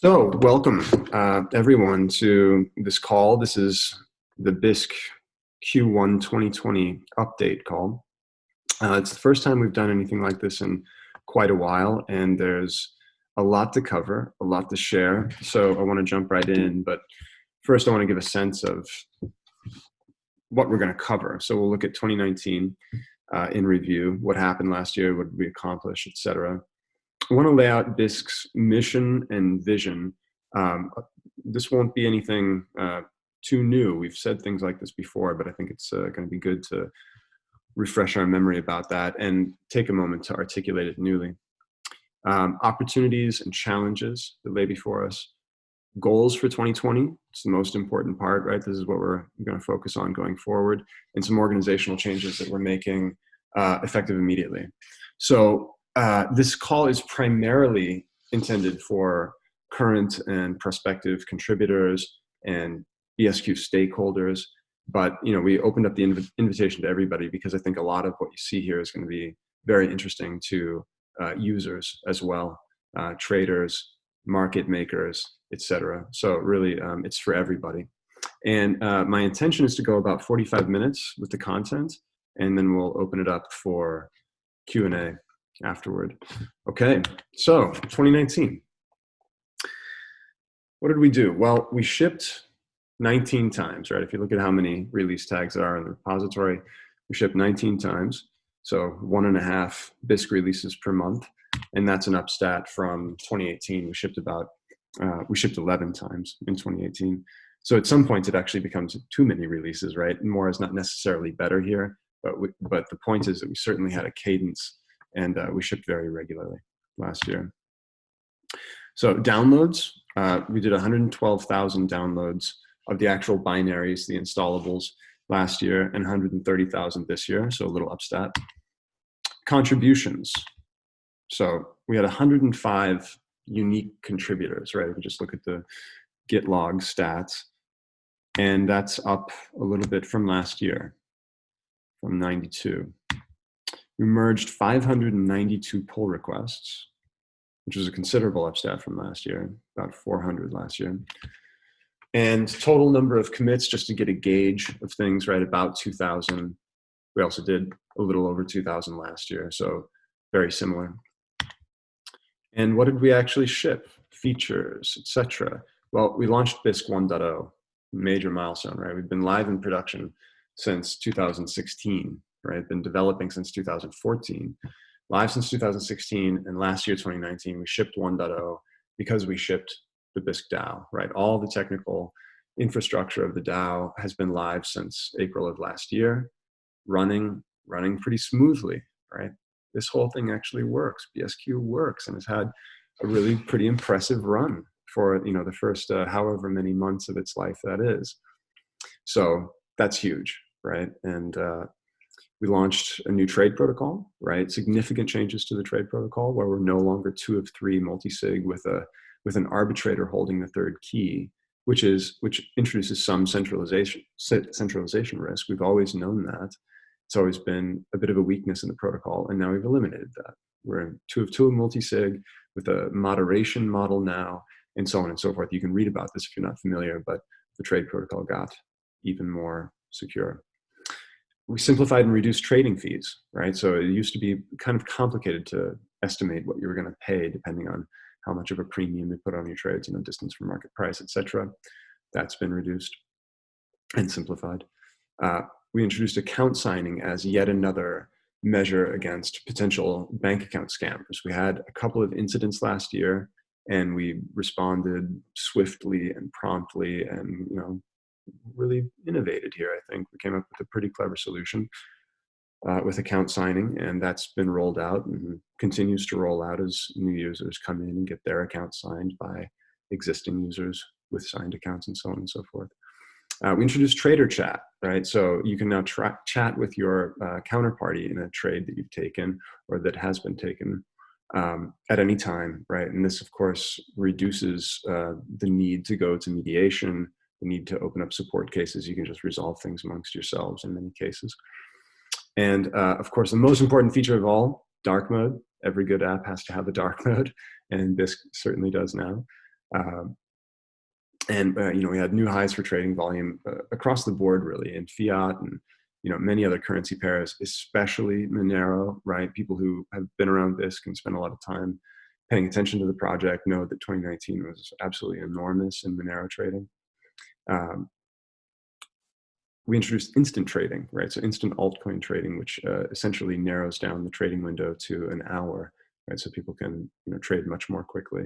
So, welcome uh, everyone to this call. This is the Bisq Q1 2020 update call. Uh, it's the first time we've done anything like this in quite a while, and there's a lot to cover, a lot to share. So, I want to jump right in, but first, I want to give a sense of what we're going to cover. So, we'll look at 2019 uh, in review, what happened last year, what did we accomplish, etc. I want to lay out Bisq's mission and vision. Um, this won't be anything uh, too new. We've said things like this before, but I think it's uh, going to be good to refresh our memory about that and take a moment to articulate it newly. Um, opportunities and challenges that lay before us. Goals for 2020, it's the most important part, right? This is what we're going to focus on going forward, and some organizational changes that we're making uh, effective immediately. So uh, this call is primarily intended for current and prospective contributors and BSQ stakeholders. But you know, we opened up the inv invitation to everybody because I think a lot of what you see here is going to be very interesting to uh, users as well, uh, traders, market makers, etc. So really, um, it's for everybody. And uh, my intention is to go about 45 minutes with the content, and then we'll open it up for Q&A afterward. Okay, so 2019. What did we do? Well, we shipped 19 times, right? If you look at how many release tags there are in the repository, we shipped 19 times. So one and a half Bisq releases per month. And that's an upstat from 2018. We shipped about, uh, we shipped 11 times in 2018. So at some point it actually becomes too many releases, right? More is not necessarily better here, but we, but the point is that we certainly had a cadence and uh, we shipped very regularly last year. So downloads, uh, we did 112,000 downloads of the actual binaries, the installables last year, and 130,000 this year, so a little upstat. Contributions, so we had 105 unique contributors, right? You just look at the git log stats, and that's up a little bit from last year, from 92 we merged 592 pull requests, which was a considerable upstat from last year, about 400 last year. And total number of commits, just to get a gauge of things, right, about 2,000. We also did a little over 2,000 last year, so very similar. And what did we actually ship? Features, etc. Well, we launched Bisq 1.0, major milestone, right? We've been live in production since 2016 right? Been developing since 2014, live since 2016, and last year, 2019, we shipped 1.0 because we shipped the Bisq DAO, right? All the technical infrastructure of the DAO has been live since April of last year, running, running pretty smoothly, right? This whole thing actually works. BSQ works and has had a really pretty impressive run for you know the first uh, however many months of its life that is. So that's huge, right? And uh, we launched a new trade protocol, right? Significant changes to the trade protocol where we're no longer two of three multi-sig with a with an arbitrator holding the third key, which is which introduces some centralization centralization risk. We've always known that. It's always been a bit of a weakness in the protocol, and now we've eliminated that. We're two of two multi-sig with a moderation model now, and so on and so forth. You can read about this if you're not familiar, but the trade protocol got even more secure we simplified and reduced trading fees, right? So it used to be kind of complicated to estimate what you were going to pay depending on how much of a premium you put on your trades, you know, distance from market price, etc. That's been reduced and simplified. Uh, we introduced account signing as yet another measure against potential bank account scammers. We had a couple of incidents last year and we responded swiftly and promptly and you know really innovated here, I think. We came up with a pretty clever solution uh, with account signing, and that's been rolled out and continues to roll out as new users come in and get their account signed by existing users with signed accounts and so on and so forth. Uh, we introduced trader chat, right? So you can now chat with your uh, counterparty in a trade that you've taken or that has been taken um, at any time, right? And this, of course, reduces uh, the need to go to mediation the need to open up support cases, you can just resolve things amongst yourselves in many cases. And uh, of course, the most important feature of all, dark mode. Every good app has to have a dark mode, and this certainly does now. Um, and uh, you know we had new highs for trading volume uh, across the board really in fiat and you know many other currency pairs especially monero right people who have been around this can spend a lot of time paying attention to the project know that 2019 was absolutely enormous in monero trading um, we introduced instant trading right so instant altcoin trading which uh, essentially narrows down the trading window to an hour right so people can you know trade much more quickly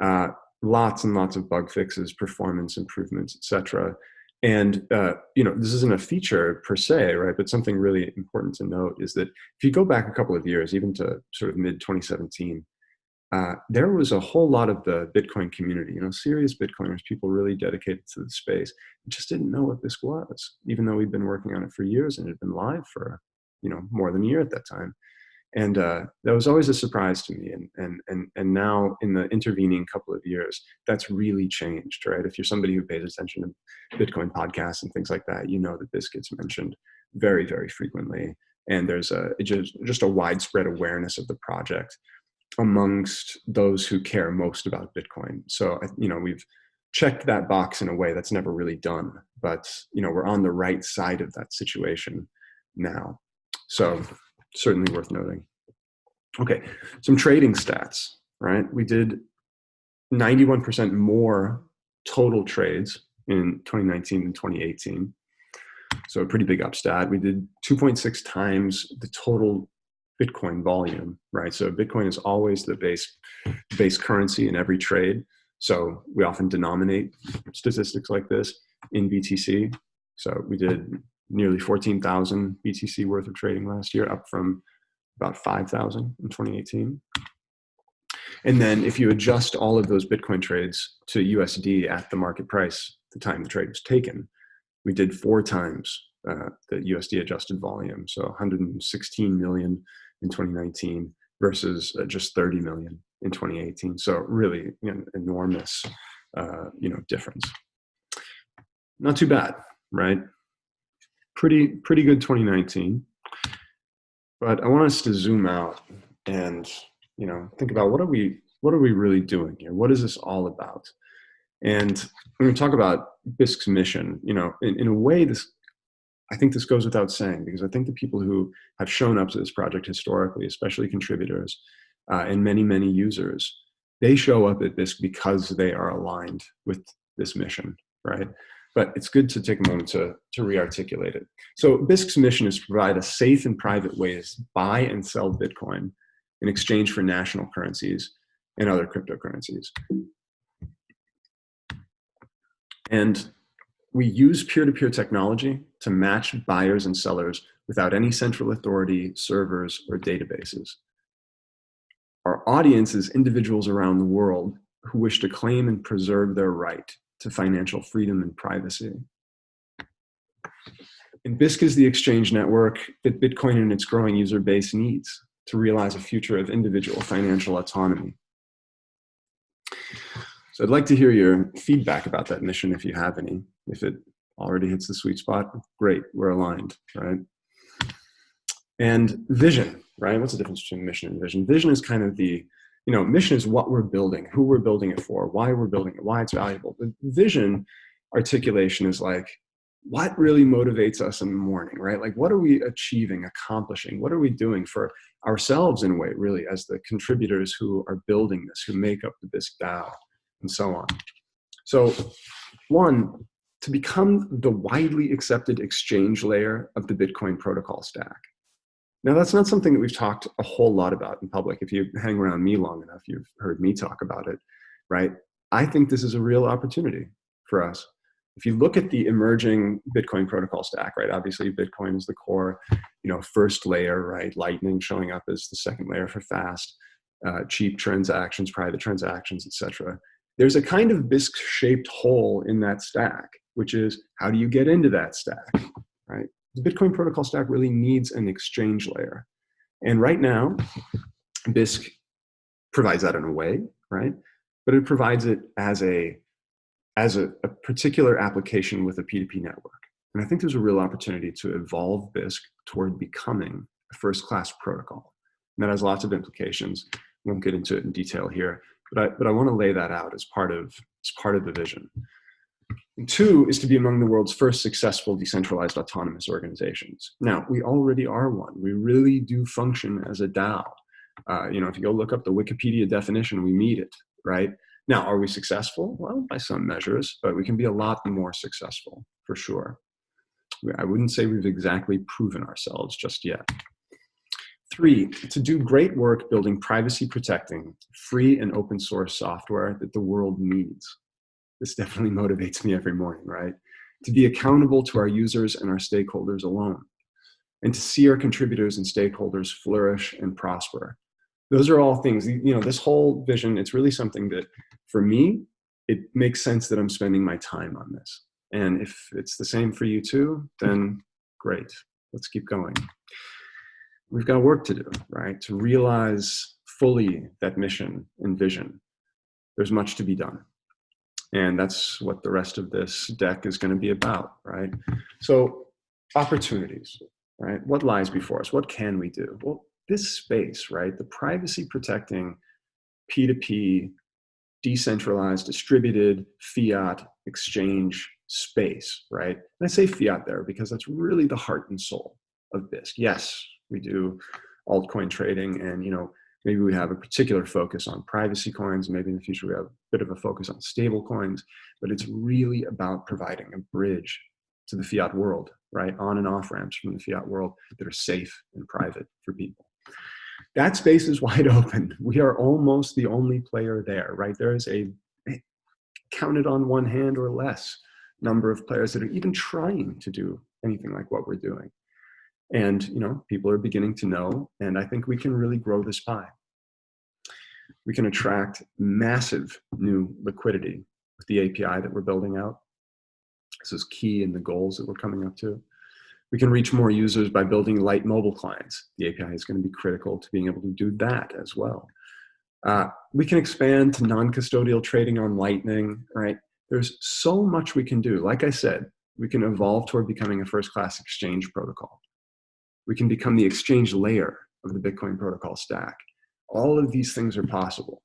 uh, lots and lots of bug fixes, performance improvements, etc. And uh, you know, this isn't a feature per se, right? But something really important to note is that if you go back a couple of years, even to sort of mid 2017, uh, there was a whole lot of the Bitcoin community, you know, serious Bitcoiners, people really dedicated to the space, just didn't know what this was, even though we'd been working on it for years and it had been live for, you know, more than a year at that time. And uh, that was always a surprise to me and, and and and now in the intervening couple of years that's really changed right? If you're somebody who pays attention to bitcoin podcasts and things like that you know that this gets mentioned very very frequently. And there's a just, just a widespread awareness of the project amongst those who care most about bitcoin so you know we've checked that box in a way that's never really done but you know we're on the right side of that situation now so certainly worth noting. Okay, some trading stats, right? We did 91% more total trades in 2019 than 2018. So a pretty big upstat. We did 2.6 times the total Bitcoin volume, right? So Bitcoin is always the base base currency in every trade. So we often denominate statistics like this in BTC. So we did nearly 14,000 BTC worth of trading last year, up from about 5,000 in 2018. And then if you adjust all of those Bitcoin trades to USD at the market price, the time the trade was taken, we did four times uh, the USD adjusted volume. So 116 million in 2019 versus uh, just 30 million in 2018. So really you know, enormous, uh, you know, difference. Not too bad, right? pretty pretty good 2019. But I want us to zoom out and you know think about what are we what are we really doing here? What is this all about? And when we talk about Bisq's mission, you know, in, in a way, this I think this goes without saying because I think the people who have shown up to this project historically, especially contributors uh, and many many users, they show up at this because they are aligned with this mission, right? but it's good to take a moment to, to re-articulate it. So Bisq's mission is to provide a safe and private way to buy and sell Bitcoin in exchange for national currencies and other cryptocurrencies. And we use peer-to-peer -peer technology to match buyers and sellers without any central authority, servers, or databases. Our audience is individuals around the world who wish to claim and preserve their right to financial freedom and privacy. And Bisq is the exchange network that Bitcoin and its growing user base needs to realize a future of individual financial autonomy. So I'd like to hear your feedback about that mission if you have any. If it already hits the sweet spot, great, we're aligned, right? And vision, right? What's the difference between mission and vision? Vision is kind of the you know, mission is what we're building, who we're building it for, why we're building it, why it's valuable. The vision articulation is like, what really motivates us in the morning, right? Like, what are we achieving, accomplishing? What are we doing for ourselves in a way, really, as the contributors who are building this, who make up the Bisq DAO, and so on. So, one, to become the widely accepted exchange layer of the Bitcoin protocol stack. Now, that's not something that we've talked a whole lot about in public. If you hang around me long enough, you've heard me talk about it, right? I think this is a real opportunity for us. If you look at the emerging Bitcoin protocol stack, right? Obviously, Bitcoin is the core, you know, first layer, right? Lightning showing up as the second layer for fast, uh, cheap transactions, private transactions, etc. There's a kind of Bisq-shaped hole in that stack, which is how do you get into that stack, right? the Bitcoin protocol stack really needs an exchange layer. And right now, Bisq provides that in a way, right? But it provides it as a as a, a particular application with a P2P network. And I think there's a real opportunity to evolve Bisq toward becoming a first-class protocol. And that has lots of implications. I won't get into it in detail here, but I, but I want to lay that out as part of, as part of the vision. And two is to be among the world's first successful decentralized autonomous organizations. Now, we already are one. We really do function as a DAO. Uh, you know, if you go look up the Wikipedia definition, we meet it, right? Now, are we successful? Well, by some measures, but we can be a lot more successful, for sure. I wouldn't say we've exactly proven ourselves just yet. Three, to do great work building privacy protecting, free and open source software that the world needs. This definitely motivates me every morning, right? To be accountable to our users and our stakeholders alone, and to see our contributors and stakeholders flourish and prosper. Those are all things, you know, this whole vision, it's really something that for me, it makes sense that I'm spending my time on this. And if it's the same for you too, then great, let's keep going. We've got work to do, right? To realize fully that mission and vision. There's much to be done. And that's what the rest of this deck is going to be about, right? So opportunities, right? What lies before us? What can we do? Well, this space, right? The privacy protecting P2P, decentralized, distributed fiat exchange space, right? And I say fiat there because that's really the heart and soul of Bisq. Yes, we do altcoin trading and, you know, Maybe we have a particular focus on privacy coins. Maybe in the future we have a bit of a focus on stable coins, but it's really about providing a bridge to the fiat world, right? On and off ramps from the fiat world that are safe and private for people. That space is wide open. We are almost the only player there, right? There is a eh, counted on one hand or less number of players that are even trying to do anything like what we're doing. And you know, people are beginning to know, and I think we can really grow this pie. We can attract massive new liquidity with the API that we're building out. This is key in the goals that we're coming up to. We can reach more users by building light mobile clients. The API is going to be critical to being able to do that as well. Uh, we can expand to non-custodial trading on Lightning, right? There's so much we can do. Like I said, we can evolve toward becoming a first-class exchange protocol we can become the exchange layer of the Bitcoin protocol stack. All of these things are possible.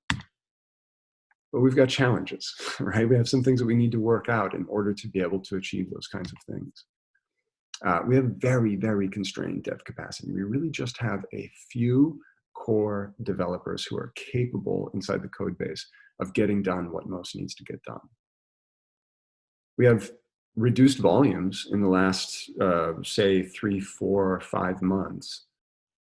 But we've got challenges, right? We have some things that we need to work out in order to be able to achieve those kinds of things. Uh, we have very, very constrained dev capacity. We really just have a few core developers who are capable inside the code base of getting done what most needs to get done. We have reduced volumes in the last, uh, say, three, four, five months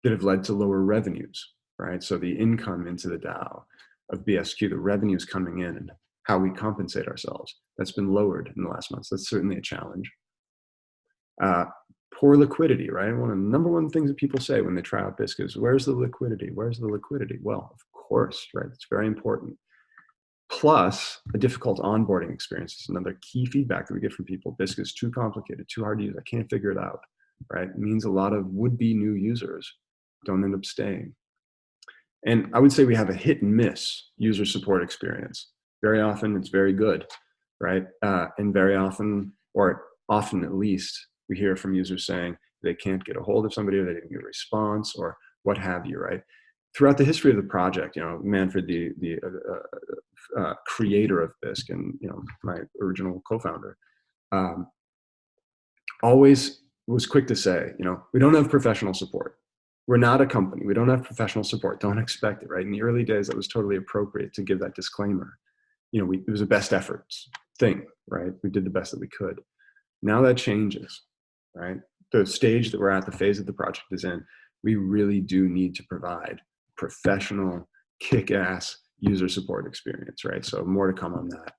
that have led to lower revenues, right? So the income into the DAO of BSQ, the revenues coming in and how we compensate ourselves, that's been lowered in the last months. That's certainly a challenge. Uh, poor liquidity, right? One of the number one things that people say when they try out Bisq is, where's the liquidity? Where's the liquidity? Well, of course, right? It's very important plus a difficult onboarding experience is another key feedback that we get from people. Bisq is too complicated, too hard to use. I can't figure it out, right? It means a lot of would-be new users don't end up staying. And I would say we have a hit and miss user support experience. Very often it's very good, right? Uh, and very often, or often at least, we hear from users saying they can't get a hold of somebody or they didn't get a response or what have you, right? Throughout the history of the project, you know, Manfred, the, the uh, uh uh, creator of Bisq and you know my original co-founder, um, always was quick to say, you know, we don't have professional support. We're not a company. We don't have professional support. Don't expect it, right? In the early days, that was totally appropriate to give that disclaimer. You know, we, it was a best efforts thing, right? We did the best that we could. Now that changes, right? The stage that we're at, the phase that the project is in, we really do need to provide professional, kick-ass user support experience, right? So more to come on that.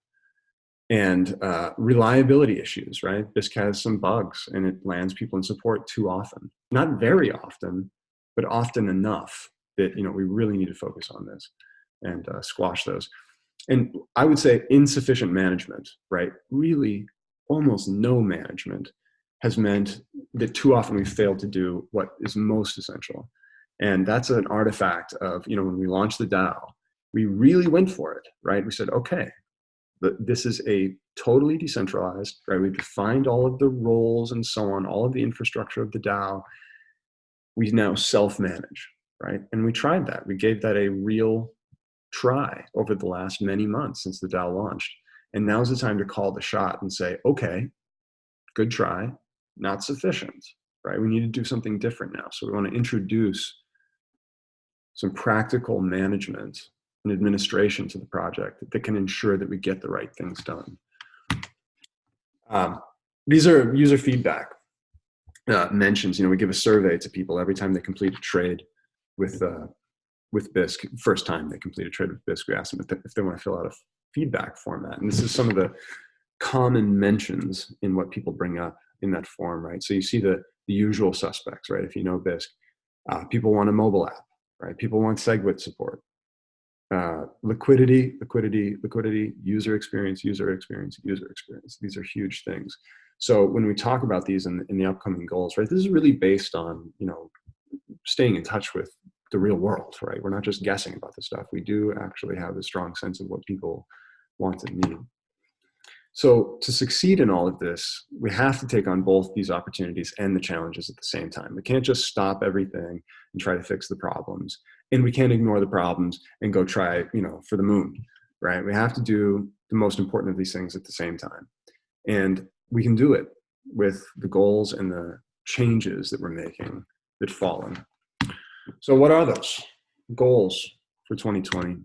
And uh, reliability issues, right? This has some bugs and it lands people in support too often. Not very often, but often enough that you know we really need to focus on this and uh, squash those. And I would say insufficient management, right? Really almost no management has meant that too often we fail to do what is most essential. And that's an artifact of, you know, when we launched the DAO, we really went for it, right? We said, okay, this is a totally decentralized, right? We defined all of the roles and so on, all of the infrastructure of the DAO. We now self-manage, right? And we tried that. We gave that a real try over the last many months since the DAO launched. And now's the time to call the shot and say, okay, good try, not sufficient, right? We need to do something different now. So we want to introduce some practical management and administration to the project that can ensure that we get the right things done. Um, these are user feedback uh, mentions. You know, we give a survey to people every time they complete a trade with uh, with Bisq. First time they complete a trade with Bisq, we ask them if they, if they want to fill out a feedback format. And this is some of the common mentions in what people bring up in that form, right? So you see the the usual suspects, right? If you know Bisq, uh, people want a mobile app, right? People want SegWit support uh, liquidity, liquidity, liquidity, user experience, user experience, user experience. These are huge things. So when we talk about these in, in the upcoming goals, right, this is really based on, you know, staying in touch with the real world, right? We're not just guessing about this stuff. We do actually have a strong sense of what people want and need. So to succeed in all of this, we have to take on both these opportunities and the challenges at the same time. We can't just stop everything and try to fix the problems. And we can't ignore the problems and go try, you know, for the moon, right? We have to do the most important of these things at the same time. And we can do it with the goals and the changes that we're making that fall in. So what are those goals for 2020?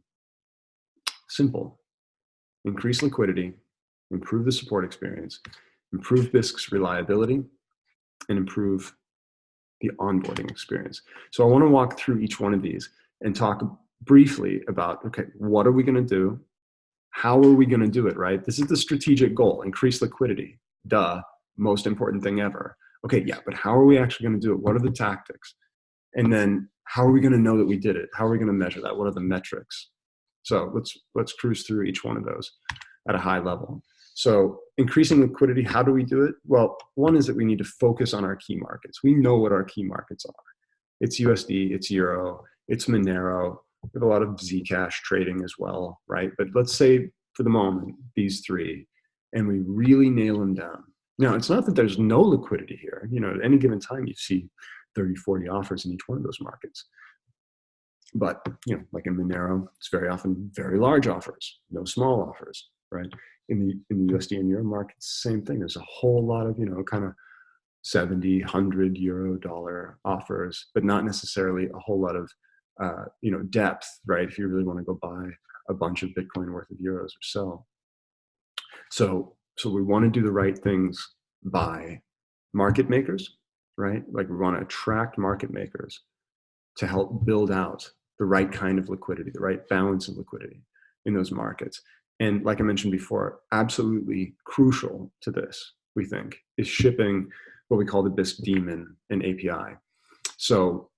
Simple. Increase liquidity, improve the support experience, improve Bisq's reliability, and improve the onboarding experience. So I want to walk through each one of these and talk briefly about, okay, what are we going to do? How are we going to do it, right? This is the strategic goal, increase liquidity. Duh, most important thing ever. Okay, yeah, but how are we actually going to do it? What are the tactics? And then how are we going to know that we did it? How are we going to measure that? What are the metrics? So let's let's cruise through each one of those at a high level. So increasing liquidity, how do we do it? Well, one is that we need to focus on our key markets. We know what our key markets are. It's USD, it's Euro, it's Monero. We have a lot of Zcash trading as well, right? But let's say for the moment, these three, and we really nail them down. Now, it's not that there's no liquidity here. You know, at any given time, you see 30, 40 offers in each one of those markets. But, you know, like in Monero, it's very often very large offers, no small offers, right? In the in the USD and Euro markets, same thing. There's a whole lot of you know kind of 70, 100 euro dollar offers, but not necessarily a whole lot of uh, you know depth, right? If you really want to go buy a bunch of Bitcoin worth of euros or so. So so we want to do the right things by market makers, right? Like we want to attract market makers to help build out the right kind of liquidity, the right balance of liquidity in those markets. And like I mentioned before, absolutely crucial to this, we think, is shipping what we call the Bisq daemon and API. So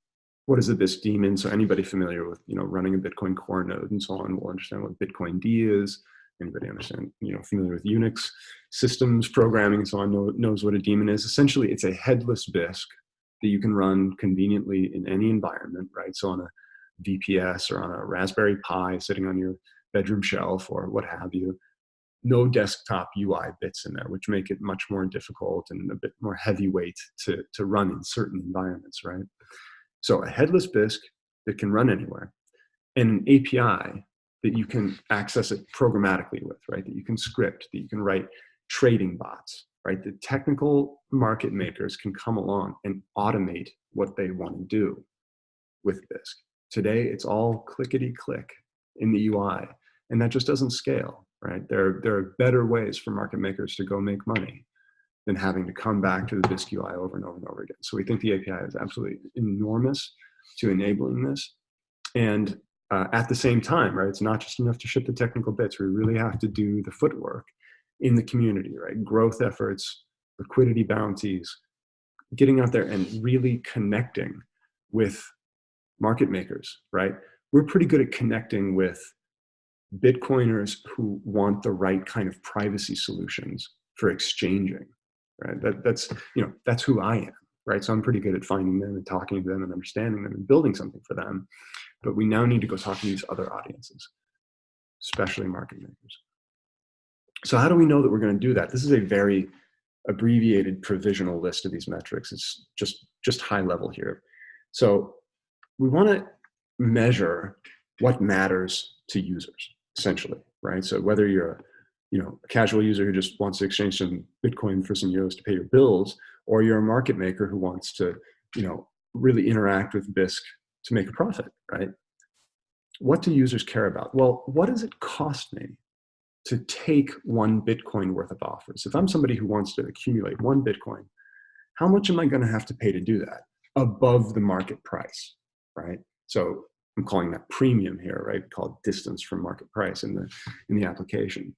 what is a Bisq daemon? So anybody familiar with you know running a Bitcoin core node and so on will understand what Bitcoin D is. Anybody understand, you know, familiar with Unix systems programming and so on know, knows what a daemon is. Essentially, it's a headless Bisq that you can run conveniently in any environment, right? So on a VPS or on a Raspberry Pi sitting on your bedroom shelf or what have you. No desktop UI bits in there, which make it much more difficult and a bit more heavyweight to, to run in certain environments, right? So a headless Bisq that can run anywhere and an API that you can access it programmatically with, right? That you can script, that you can write trading bots, right? The technical market makers can come along and automate what they want to do with Bisq. Today, it's all clickety click in the UI and that just doesn't scale, right? There, there are better ways for market makers to go make money than having to come back to the Bisq UI over and over and over again. So we think the API is absolutely enormous to enabling this. And uh, at the same time, right, it's not just enough to ship the technical bits. We really have to do the footwork in the community, right? Growth efforts, liquidity bounties, getting out there and really connecting with market makers, right? We're pretty good at connecting with Bitcoiners who want the right kind of privacy solutions for exchanging, right? That, that's, you know, that's who I am, right? So I'm pretty good at finding them and talking to them and understanding them and building something for them. But we now need to go talk to these other audiences, especially market makers. So how do we know that we're going to do that? This is a very abbreviated provisional list of these metrics. It's just, just high level here. So we want to measure what matters to users, essentially, right? So whether you're a, you know, a casual user who just wants to exchange some Bitcoin for some euros to pay your bills, or you're a market maker who wants to, you know, really interact with Bisq to make a profit, right? What do users care about? Well, what does it cost me to take one Bitcoin worth of offers? If I'm somebody who wants to accumulate one Bitcoin, how much am I going to have to pay to do that above the market price, right? So I'm calling that premium here, right? Called distance from market price in the in the application.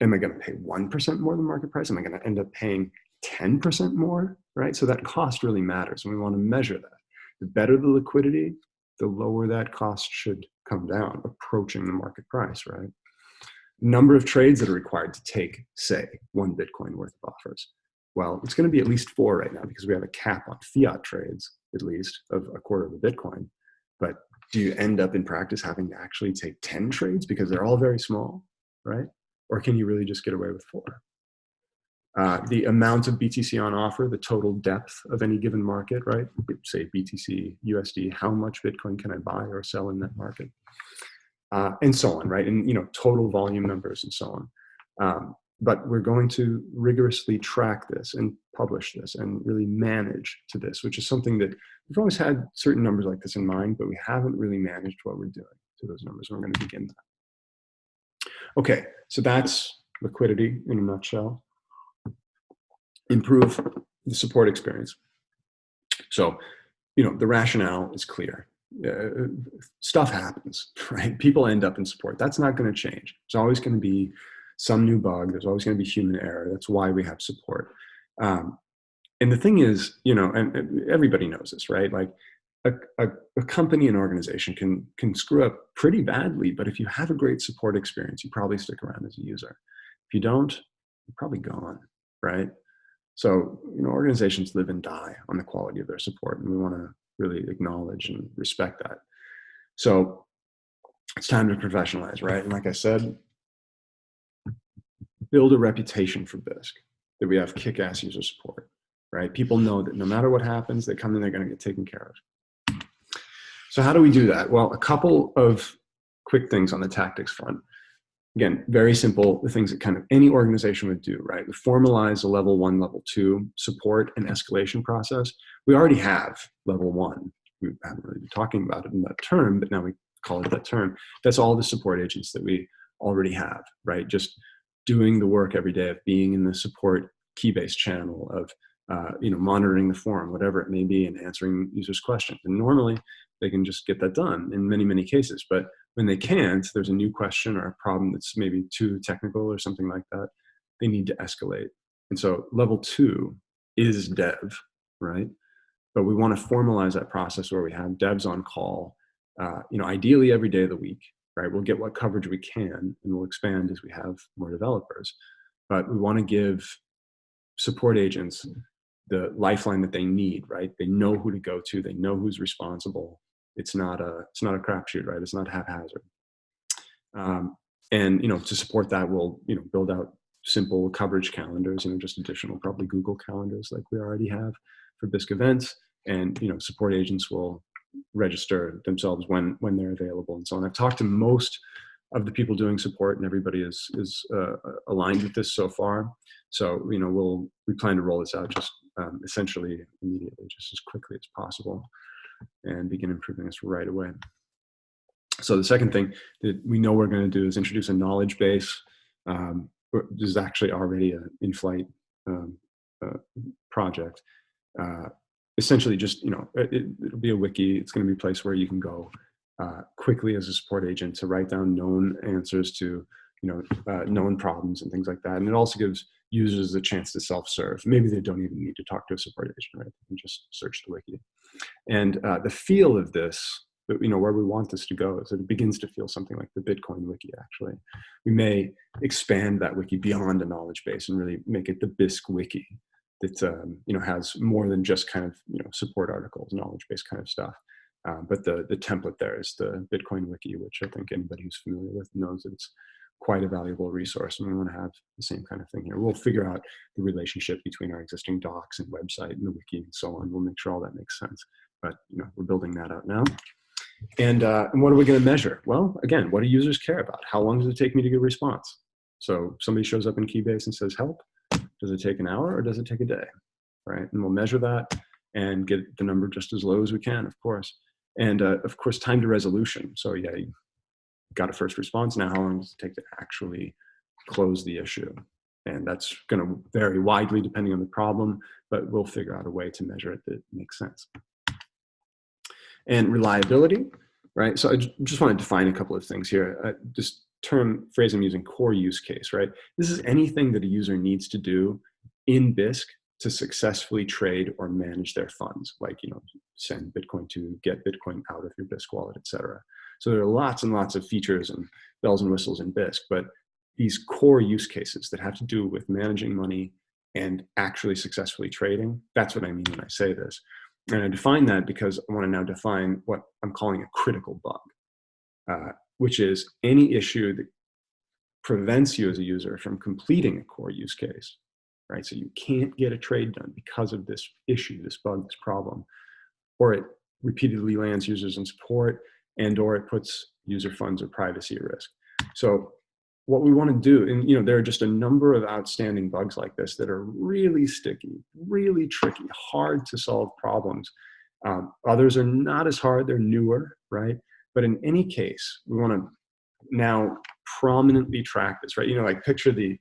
Am I going to pay one percent more than market price? Am I going to end up paying ten percent more, right? So that cost really matters, and we want to measure that. The better the liquidity, the lower that cost should come down, approaching the market price, right? Number of trades that are required to take, say, one Bitcoin worth of offers. Well, it's going to be at least four right now because we have a cap on fiat trades, at least, of a quarter of a Bitcoin. But do you end up in practice having to actually take 10 trades because they're all very small, right? Or can you really just get away with four? Uh, the amount of BTC on offer, the total depth of any given market, right? Say BTC, USD, how much Bitcoin can I buy or sell in that market? Uh, and so on, right? And you know, total volume numbers and so on. Um, but we're going to rigorously track this and publish this and really manage to this, which is something that we've always had certain numbers like this in mind, but we haven't really managed what we're doing to those numbers. We're going to begin that. Okay, so that's liquidity in a nutshell. Improve the support experience. So, you know, the rationale is clear. Uh, stuff happens, right? People end up in support. That's not going to change. It's always going to be some new bug. There's always going to be human error. That's why we have support. Um, and the thing is, you know, and everybody knows this, right? Like a, a, a, company and organization can, can screw up pretty badly, but if you have a great support experience, you probably stick around as a user. If you don't, you're probably gone, right? So, you know, organizations live and die on the quality of their support, and we want to really acknowledge and respect that. So it's time to professionalize, right? And like I said, build a reputation for Bisq, that we have kick-ass user support, right? People know that no matter what happens, they come in, they're gonna get taken care of. So how do we do that? Well, a couple of quick things on the tactics front. Again, very simple, the things that kind of any organization would do, right? We formalize a level one, level two support and escalation process. We already have level one. We haven't really been talking about it in that term, but now we call it that term. That's all the support agents that we already have, right? Just doing the work every day of being in the support Keybase channel of uh, you know monitoring the forum, whatever it may be, and answering users' questions. And normally they can just get that done in many many cases. But when they can't, there's a new question or a problem that's maybe too technical or something like that. They need to escalate. And so level two is dev, right? But we want to formalize that process where we have devs on call, uh, you know, ideally every day of the week, right? We'll get what coverage we can and we'll expand as we have more developers. But we want to give support agents the lifeline that they need, right? They know who to go to, they know who's responsible. It's not a it's not a crapshoot, right? It's not haphazard. Um, and you know, to support that, we'll you know build out simple coverage calendars, you know, just additional probably Google calendars like we already have for Bisq events. And you know, support agents will register themselves when when they're available and so on. I've talked to most of the people doing support and everybody is is uh, aligned with this so far. So you know we'll we plan to roll this out just um, essentially immediately, just as quickly as possible, and begin improving this right away. So the second thing that we know we're going to do is introduce a knowledge base. Um, this is actually already an in-flight um, uh, project. Uh, essentially just, you know, it, will be a wiki. It's going to be a place where you can go uh, quickly as a support agent to write down known answers to, you know, uh, known problems and things like that. And it also gives users a chance to self-serve. Maybe they don't even need to talk to a support agent, right? They can just search the wiki. And uh, the feel of this, you know, where we want this to go is that it begins to feel something like the Bitcoin wiki, actually. We may expand that wiki beyond a knowledge base and really make it the Bisq wiki that um, you know has more than just kind of you know support articles, knowledge based kind of stuff. Uh, but the the template there is the Bitcoin wiki, which I think anybody who's familiar with knows that it's quite a valuable resource, and we want to have the same kind of thing here. We'll figure out the relationship between our existing docs and website and the wiki and so on. We'll make sure all that makes sense. But you know, we're building that out now. And, uh, and what are we going to measure? Well, again, what do users care about? How long does it take me to get a response? So somebody shows up in Keybase and says help. Does it take an hour or does it take a day? Right? And we'll measure that and get the number just as low as we can, of course. And uh, of course, time to resolution. So yeah, you got a first response. Now, how long does it take to actually close the issue? And that's going to vary widely depending on the problem, but we'll figure out a way to measure it that makes sense. And reliability, right? So I just want to define a couple of things here. Uh, this term, phrase I'm using, core use case, right? This is anything that a user needs to do in Bisq to successfully trade or manage their funds, like you know, send Bitcoin to, get Bitcoin out of your Bisq wallet, etc. So there are lots and lots of features and bells and whistles in Bisq, but these core use cases that have to do with managing money and actually successfully trading, that's what I mean when I say this. And I define that because I want to now define what I'm calling a critical bug, uh, which is any issue that prevents you as a user from completing a core use case, right? So you can't get a trade done because of this issue, this bug, this problem, or it repeatedly lands users in support and or it puts user funds or privacy at risk. So what we want to do, and you know, there are just a number of outstanding bugs like this that are really sticky, really tricky, hard to solve problems. Um, others are not as hard, they're newer, right? But in any case, we want to now prominently track this, right? You know, like picture the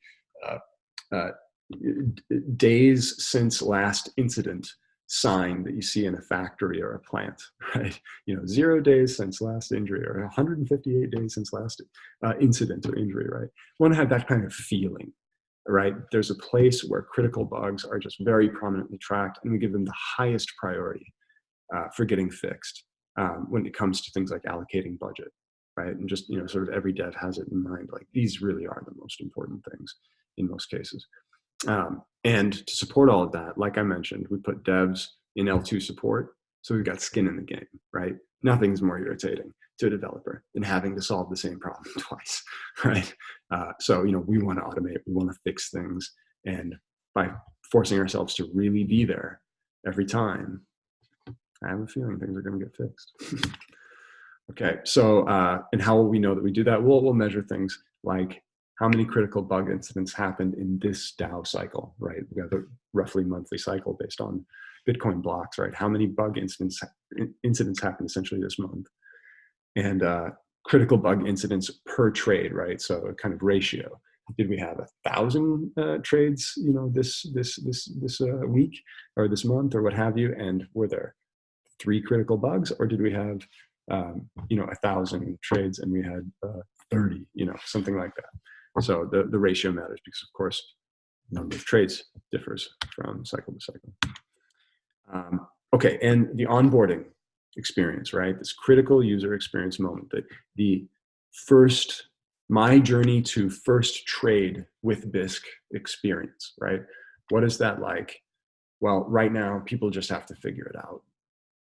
uh, uh, days since last incident sign that you see in a factory or a plant, right? You know, zero days since last injury or 158 days since last uh, incident or injury, right? We want to have that kind of feeling, right? There's a place where critical bugs are just very prominently tracked and we give them the highest priority uh, for getting fixed um, when it comes to things like allocating budget, right? And just, you know, sort of every dev has it in mind, like these really are the most important things in most cases. Um, and to support all of that, like I mentioned, we put devs in L2 support. So we've got skin in the game, right? Nothing's more irritating to a developer than having to solve the same problem twice, right? Uh, so, you know, we want to automate, we want to fix things. And by forcing ourselves to really be there every time, I have a feeling things are going to get fixed. okay, so, uh, and how will we know that we do that? We'll, we'll measure things like how many critical bug incidents happened in this DAO cycle, right? We have a roughly monthly cycle based on Bitcoin blocks, right? How many bug incidents incidents happened essentially this month, and uh, critical bug incidents per trade, right? So a kind of ratio. Did we have a thousand uh, trades, you know, this this this this uh, week or this month or what have you? And were there three critical bugs, or did we have, um, you know, a thousand trades and we had uh, thirty, you know, something like that? So the, the ratio matters because of course, number of trades differs from cycle to cycle. Um, okay, and the onboarding experience, right? This critical user experience moment, the, the first, my journey to first trade with Bisq experience, right? What is that like? Well, right now, people just have to figure it out,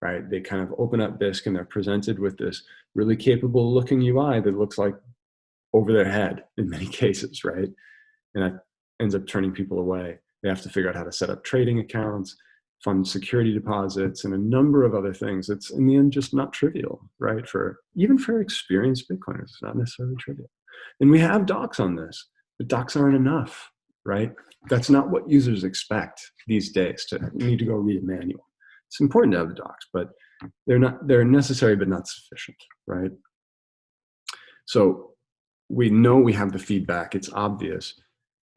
right? They kind of open up Bisq and they're presented with this really capable looking UI that looks like over their head in many cases, right? And that ends up turning people away. They have to figure out how to set up trading accounts, fund security deposits, and a number of other things. It's in the end just not trivial, right? For even for experienced Bitcoiners, it's not necessarily trivial. And we have docs on this, but docs aren't enough, right? That's not what users expect these days to need to go read a manual. It's important to have the docs, but they're not they're necessary but not sufficient, right? So we know we have the feedback, it's obvious,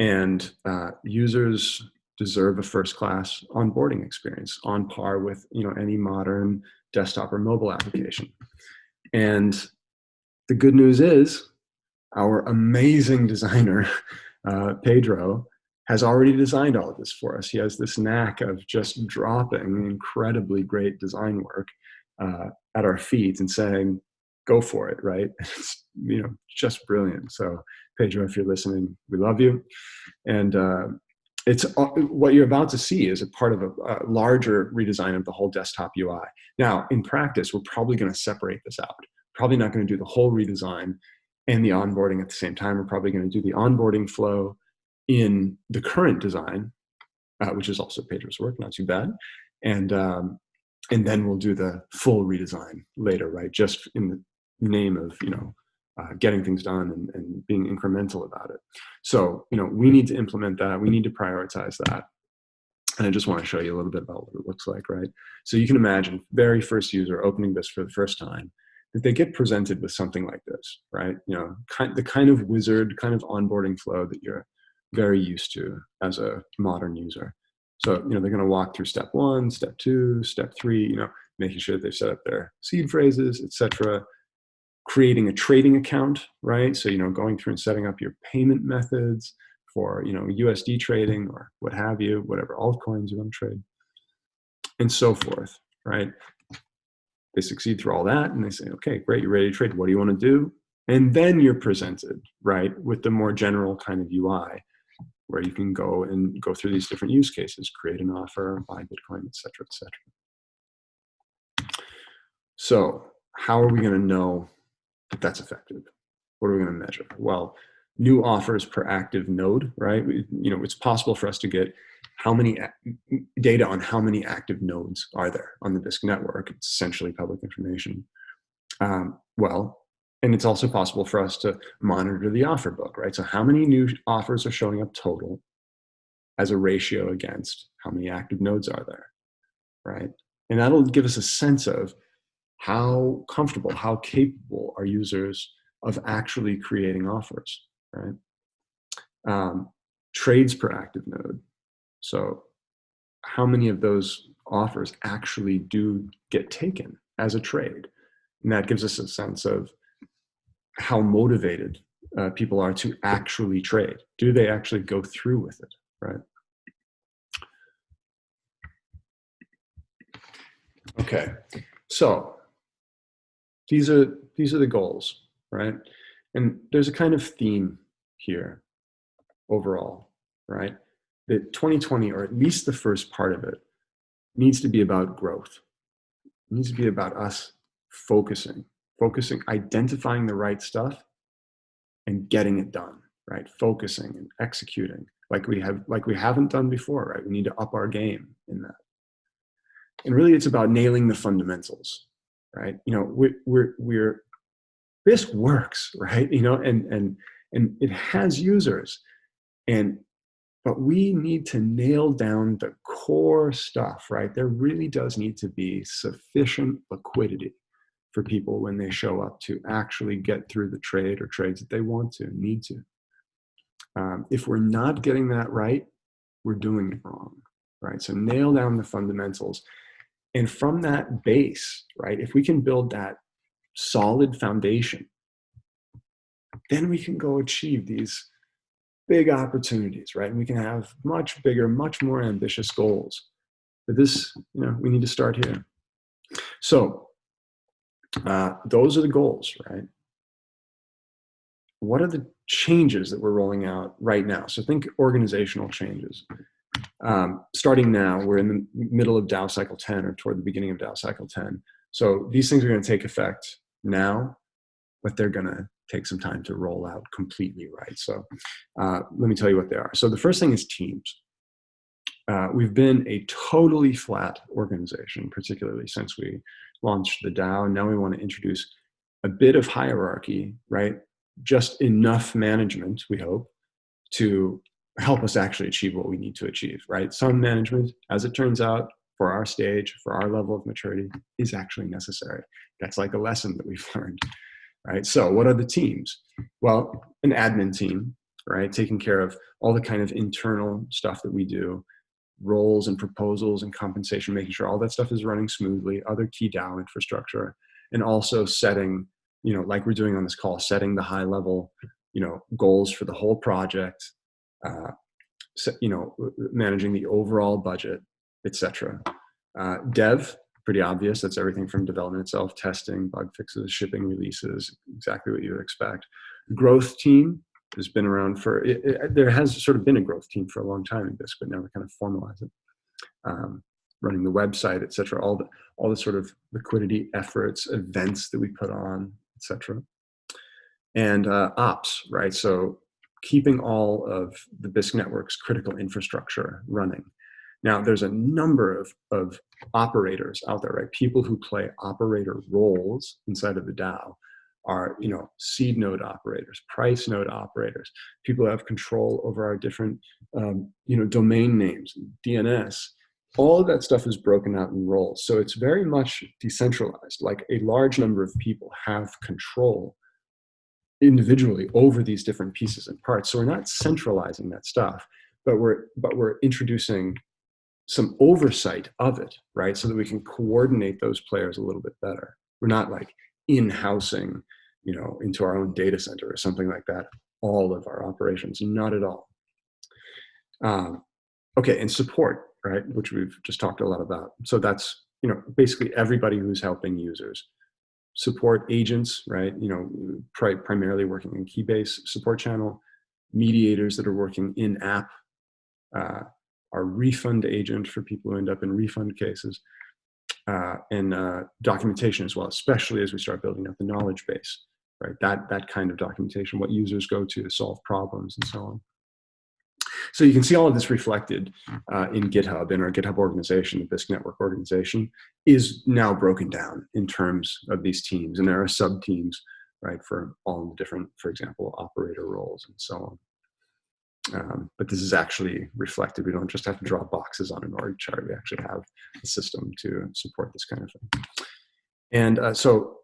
and uh, users deserve a first-class onboarding experience on par with you know any modern desktop or mobile application. And the good news is our amazing designer, uh, Pedro, has already designed all of this for us. He has this knack of just dropping incredibly great design work uh, at our feet and saying, go for it, right? It's, you know, just brilliant. So Pedro, if you're listening, we love you. And uh, it's uh, what you're about to see is a part of a, a, larger redesign of the whole desktop UI. Now, in practice, we're probably going to separate this out. Probably not going to do the whole redesign and the onboarding at the same time. We're probably going to do the onboarding flow in the current design, uh, which is also Pedro's work, not too bad. And um, and then we'll do the full redesign later, right? Just in the name of, you know, uh, getting things done and, and being incremental about it. So, you know, we need to implement that. We need to prioritize that. And I just want to show you a little bit about what it looks like, right? So you can imagine very first user opening this for the first time, that they get presented with something like this, right? You know, kind, the kind of wizard, kind of onboarding flow that you're very used to as a modern user. So, you know, they're going to walk through step one, step two, step three, you know, making sure they've set up their seed phrases, etc. Creating a trading account, right? So, you know, going through and setting up your payment methods for, you know, USD trading or what have you, whatever altcoins you want to trade, and so forth, right? They succeed through all that and they say, okay, great, you're ready to trade. What do you want to do? And then you're presented, right, with the more general kind of UI where you can go and go through these different use cases, create an offer, buy Bitcoin, et cetera, et cetera. So how are we going to know that that's effective? What are we going to measure? Well, new offers per active node, right? You know, it's possible for us to get how many data on how many active nodes are there on the Bisq network. It's essentially public information. Um, well, and it's also possible for us to monitor the offer book, right? So how many new offers are showing up total as a ratio against how many active nodes are there, right? And that'll give us a sense of how comfortable, how capable are users of actually creating offers, right? Um, trades per active node. So how many of those offers actually do get taken as a trade? And that gives us a sense of how motivated uh, people are to actually trade. Do they actually go through with it, right? Okay, so these are these are the goals, right? And there's a kind of theme here overall, right? That 2020, or at least the first part of it, needs to be about growth. It needs to be about us focusing focusing, identifying the right stuff and getting it done, right? Focusing and executing like we have, like we haven't done before, right? We need to up our game in that. And really it's about nailing the fundamentals, right? You know, we're, we're, we're this works, right? You know, and, and, and it has users and, but we need to nail down the core stuff, right? There really does need to be sufficient liquidity for people when they show up to actually get through the trade or trades that they want to, need to. Um, if we're not getting that right, we're doing it wrong, right? So nail down the fundamentals. And from that base, right, if we can build that solid foundation, then we can go achieve these big opportunities, right? And we can have much bigger, much more ambitious goals. But this, you know, we need to start here. So uh, those are the goals, right? What are the changes that we're rolling out right now? So think organizational changes. Um, starting now, we're in the middle of DAO cycle 10 or toward the beginning of DAO cycle 10. So these things are going to take effect now, but they're going to take some time to roll out completely right. So uh, let me tell you what they are. So the first thing is teams. Uh, we've been a totally flat organization, particularly since we launched the DAO. Now we want to introduce a bit of hierarchy, right? Just enough management, we hope, to help us actually achieve what we need to achieve, right? Some management, as it turns out, for our stage, for our level of maturity, is actually necessary. That's like a lesson that we've learned, right? So what are the teams? Well, an admin team, right? Taking care of all the kind of internal stuff that we do, roles and proposals and compensation, making sure all that stuff is running smoothly, other key DAO infrastructure, and also setting, you know, like we're doing on this call, setting the high level, you know, goals for the whole project, uh, you know, managing the overall budget, etc. Uh, dev, pretty obvious. That's everything from development itself, testing, bug fixes, shipping releases, exactly what you would expect. Growth team, has been around for, it, it, there has sort of been a growth team for a long time in Bisq, but now we kind of formalize it. Um, running the website, et cetera, all the, all the sort of liquidity efforts, events that we put on, et cetera. And uh, ops, right? So keeping all of the Bisq network's critical infrastructure running. Now, there's a number of, of operators out there, right? People who play operator roles inside of the DAO are, you know, seed node operators, price node operators, people who have control over our different, um, you know, domain names, DNS. All of that stuff is broken out in roles. So it's very much decentralized. Like a large number of people have control individually over these different pieces and parts. So we're not centralizing that stuff, but we're but we're introducing some oversight of it, right? So that we can coordinate those players a little bit better. We're not like in-housing, you know, into our own data center or something like that, all of our operations, not at all. Um, okay, and support, right, which we've just talked a lot about. So that's, you know, basically everybody who's helping users support agents, right? You know, pri primarily working in Keybase support channel, mediators that are working in app, uh, our refund agent for people who end up in refund cases, uh, and uh, documentation as well, especially as we start building up the knowledge base, right? That, that kind of documentation, what users go to to solve problems and so on. So you can see all of this reflected uh, in GitHub, in our GitHub organization, the Bisq network organization, is now broken down in terms of these teams. And there are sub-teams, right, for all the different, for example, operator roles and so on. Um, but this is actually reflected. We don't just have to draw boxes on an org chart. We actually have a system to support this kind of thing. And uh, so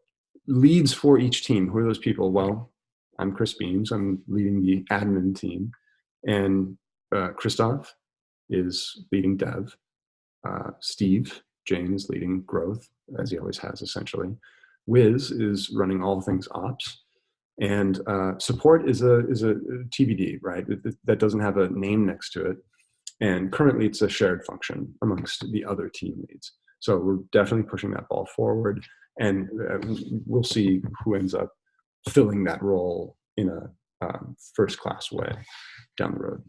leads for each team, who are those people? Well, I'm Chris Beams. I'm leading the admin team. And uh, Christoph is leading dev. Uh, Steve Jain is leading growth, as he always has essentially. Wiz is running all things ops. And uh, support is a, is a TBD, right? That doesn't have a name next to it. And currently it's a shared function amongst the other team leads. So we're definitely pushing that ball forward and uh, we'll see who ends up filling that role in a um, first class way down the road.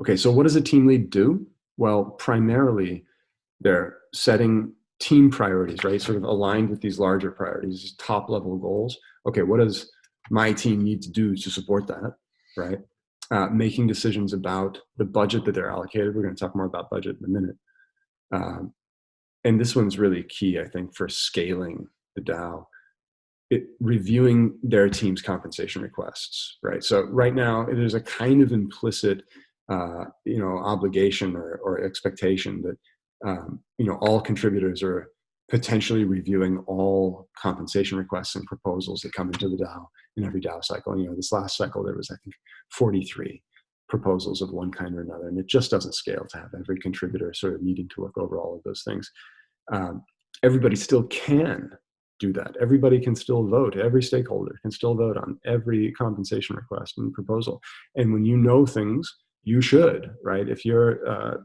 Okay, so what does a team lead do? Well, primarily they're setting team priorities, right? Sort of aligned with these larger priorities, top level goals. Okay, what does my team need to do to support that, right? Uh, making decisions about the budget that they're allocated. We're going to talk more about budget in a minute. Um, and this one's really key, I think, for scaling the DAO. It, reviewing their team's compensation requests, right? So right now, there's a kind of implicit uh, you know, obligation or, or expectation that, um, you know, all contributors are potentially reviewing all compensation requests and proposals that come into the DAO in every DAO cycle. You know, this last cycle, there was, I think, 43 proposals of one kind or another, and it just doesn't scale to have every contributor sort of needing to look over all of those things. Um, everybody still can do that. Everybody can still vote. Every stakeholder can still vote on every compensation request and proposal. And when you know things you should, right? If you're, uh,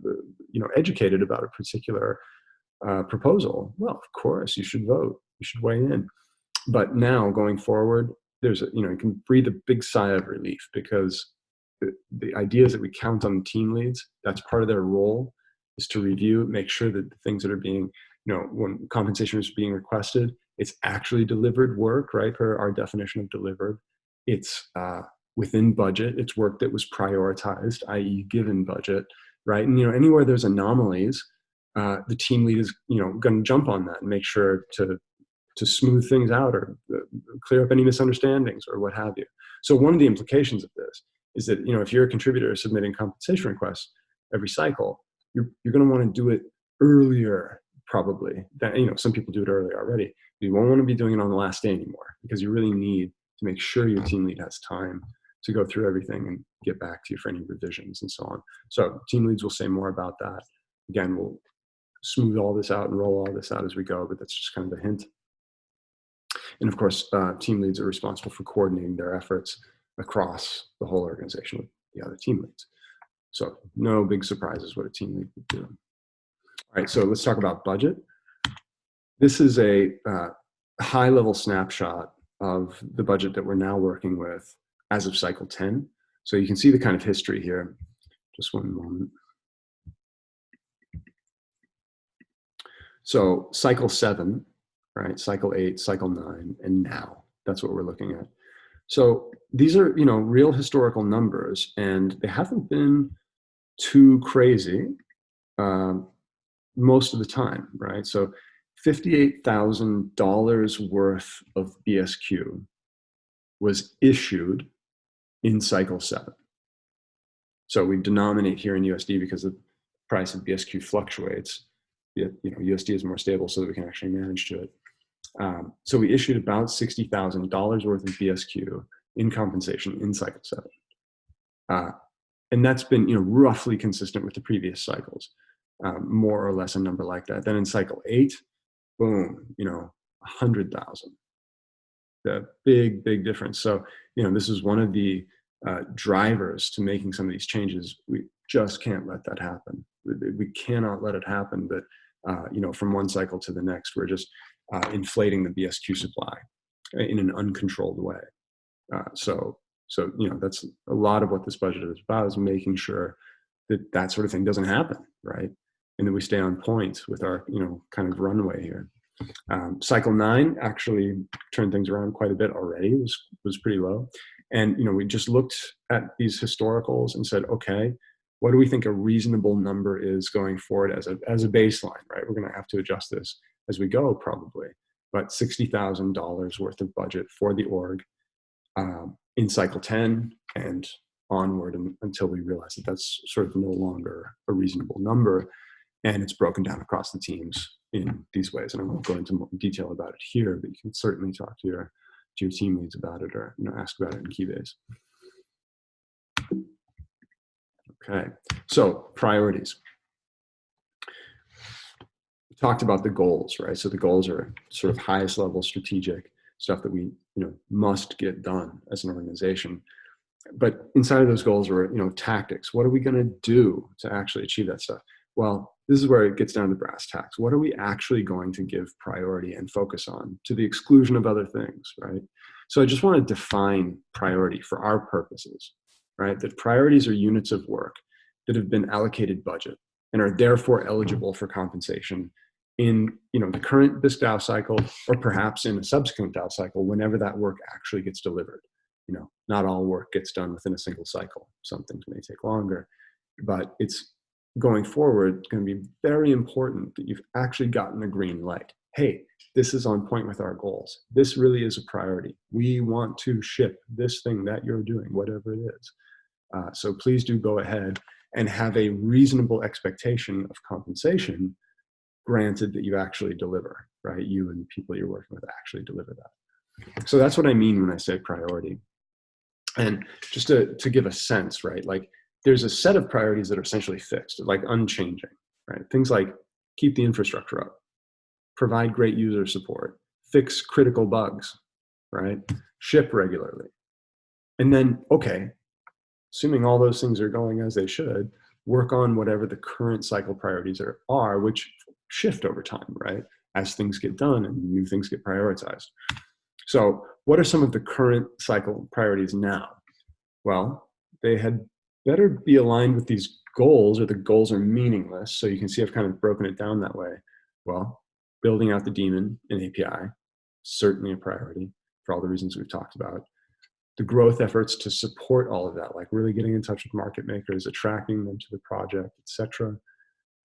you know, educated about a particular uh, proposal, well, of course, you should vote. You should weigh in. But now, going forward, there's a, you know, you can breathe a big sigh of relief because the, the idea is that we count on team leads. That's part of their role is to review, make sure that the things that are being, you know, when compensation is being requested, it's actually delivered work, right? Per our definition of delivered. It's uh, within budget. It's work that was prioritized, i.e. given budget, right? And, you know, anywhere there's anomalies, uh, the team lead is, you know, going to jump on that and make sure to, to smooth things out or uh, clear up any misunderstandings or what have you. So one of the implications of this is that, you know, if you're a contributor submitting compensation requests every cycle, you're, you're going to want to do it earlier probably that you know some people do it early already you won't want to be doing it on the last day anymore because you really need to make sure your team lead has time to go through everything and get back to you for any revisions and so on. So team leads will say more about that. Again, we'll smooth all this out and roll all this out as we go, but that's just kind of a hint. And of course, uh, team leads are responsible for coordinating their efforts across the whole organization with the other team leads. So no big surprises what a team lead would do. All right, so let's talk about budget. This is a uh, high level snapshot of the budget that we're now working with as of cycle 10. So you can see the kind of history here. Just one moment. So cycle seven, right? Cycle eight, cycle nine, and now. That's what we're looking at. So these are, you know, real historical numbers, and they haven't been too crazy um, most of the time, right? So $58,000 worth of BSQ was issued in cycle seven. So we denominate here in USD because the price of BSQ fluctuates. You know, USD is more stable so that we can actually manage to it. Um, so we issued about $60,000 worth of BSQ in compensation in cycle seven. Uh, and that's been you know, roughly consistent with the previous cycles, um, more or less a number like that. Then in cycle eight, boom, you know, 100,000. The big, big difference. So, you know, this is one of the uh, drivers to making some of these changes. We just can't let that happen. We cannot let it happen that, uh, you know, from one cycle to the next, we're just uh, inflating the BSQ supply in an uncontrolled way. Uh, so, so, you know, that's a lot of what this budget is about is making sure that that sort of thing doesn't happen, right? And that we stay on point with our, you know, kind of runway here. Um, cycle nine actually turned things around quite a bit already. It was was pretty low, and you know we just looked at these historicals and said, okay, what do we think a reasonable number is going forward as a as a baseline? Right, we're going to have to adjust this as we go probably, but sixty thousand dollars worth of budget for the org um, in cycle 10 and onward and, until we realize that that's sort of no longer a reasonable number and it's broken down across the teams in these ways. And i won't go into more detail about it here but you can certainly talk to your to your team leads about it or you know ask about it in keybase okay so priorities. We talked about the goals right? So the goals are sort of highest level strategic stuff that we you know must get done as an organization. But inside of those goals are you know tactics. What are we going to do to actually achieve that stuff? Well this is where it gets down to brass tacks what are we actually going to give priority and focus on to the exclusion of other things right so i just want to define priority for our purposes right that priorities are units of work that have been allocated budget and are therefore eligible for compensation in you know the current Bisq DAO cycle or perhaps in a subsequent DAO cycle whenever that work actually gets delivered. You know, not all work gets done within a single cycle. Some things may take longer, but it's going forward it's going to be very important that you've actually gotten a green light. Hey, this is on point with our goals. This really is a priority. We want to ship this thing that you're doing, whatever it is. Uh, so please do go ahead and have a reasonable expectation of compensation granted that you actually deliver, right? You and the people you're working with actually deliver that. So that's what I mean when I say priority. And just to, to give a sense, right? Like there's a set of priorities that are essentially fixed, like unchanging, right? Things like keep the infrastructure up, provide great user support, fix critical bugs, right? Ship regularly. And then, okay, assuming all those things are going as they should, work on whatever the current cycle priorities are, are which shift over time, right? As things get done and new things get prioritized. So what are some of the current cycle priorities now? Well, they had better be aligned with these goals or the goals are meaningless. So you can see I've kind of broken it down that way. Well, building out the daemon in API, certainly a priority for all the reasons we've talked about. The growth efforts to support all of that, like really getting in touch with market makers, attracting them to the project, etc.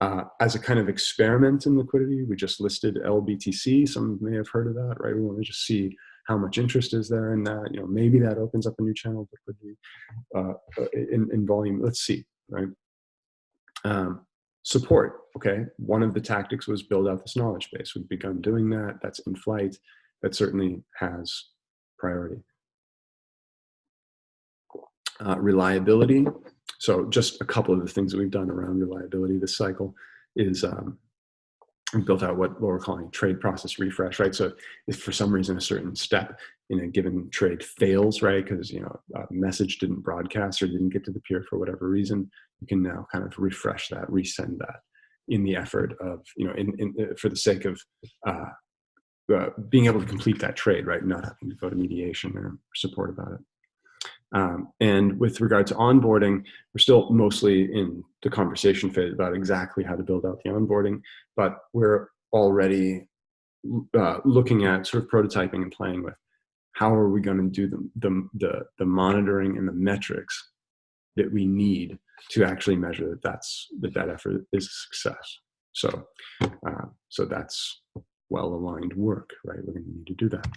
Uh, as a kind of experiment in liquidity, we just listed LBTC. Some may have heard of that, right? We want to just see how much interest is there in that. You know, maybe that opens up a new channel of liquidity be uh, in, in volume. Let's see, right? Um, support, okay? One of the tactics was build out this knowledge base. We've begun doing that. That's in flight. That certainly has priority. Uh, reliability, so just a couple of the things that we've done around reliability this cycle is um, we built out what, what we're calling trade process refresh, right? So if for some reason a certain step in a given trade fails, right, because you know a message didn't broadcast or didn't get to the peer for whatever reason, you can now kind of refresh that, resend that in the effort of you know in, in uh, for the sake of uh, uh, being able to complete that trade, right, not having to go to mediation or support about it. Um, and with regard to onboarding, we're still mostly in the conversation phase about exactly how to build out the onboarding, but we're already uh, looking at sort of prototyping and playing with how are we going to do the, the, the, the monitoring and the metrics that we need to actually measure that that's that that effort is a success. So, uh, so that's well-aligned work, right? We're going to need to do that.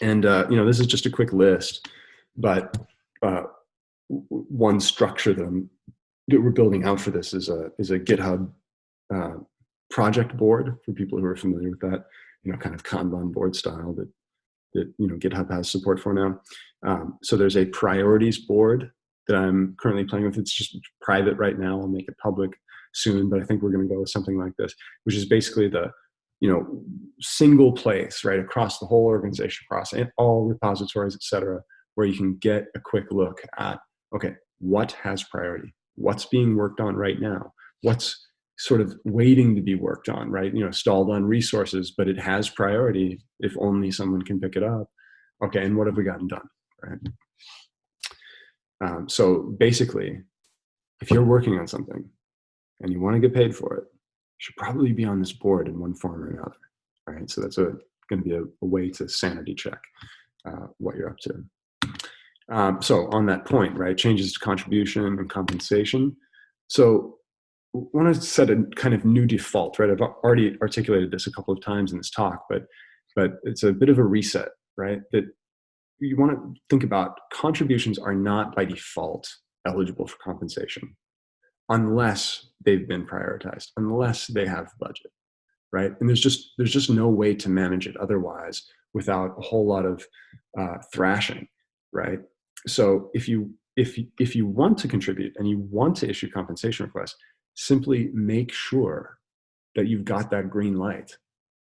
And uh, you know, this is just a quick list, but uh, one structure that, I'm, that we're building out for this is a is a GitHub uh, project board for people who are familiar with that. You know, kind of Kanban board style that that you know GitHub has support for now. Um, so there's a priorities board that I'm currently playing with. It's just private right now. I'll make it public soon, but I think we're going to go with something like this, which is basically the you know single place right across the whole organization, across all repositories, etc., where you can get a quick look at okay, what has priority, what's being worked on right now, what's sort of waiting to be worked on, right? You know, stalled on resources, but it has priority if only someone can pick it up. Okay, and what have we gotten done, right? Um, so basically, if you're working on something and you want to get paid for it, should probably be on this board in one form or another, right? So that's a going to be a, a, way to sanity check uh, what you're up to. Um, so on that point, right, changes to contribution and compensation. So want to set a kind of new default, right? I've already articulated this a couple of times in this talk, but but it's a bit of a reset, right? That you want to think about contributions are not by default eligible for compensation unless they've been prioritized, unless they have budget, right? And there's just there's just no way to manage it otherwise without a whole lot of uh, thrashing, right? So if you if if you want to contribute and you want to issue compensation requests, simply make sure that you've got that green light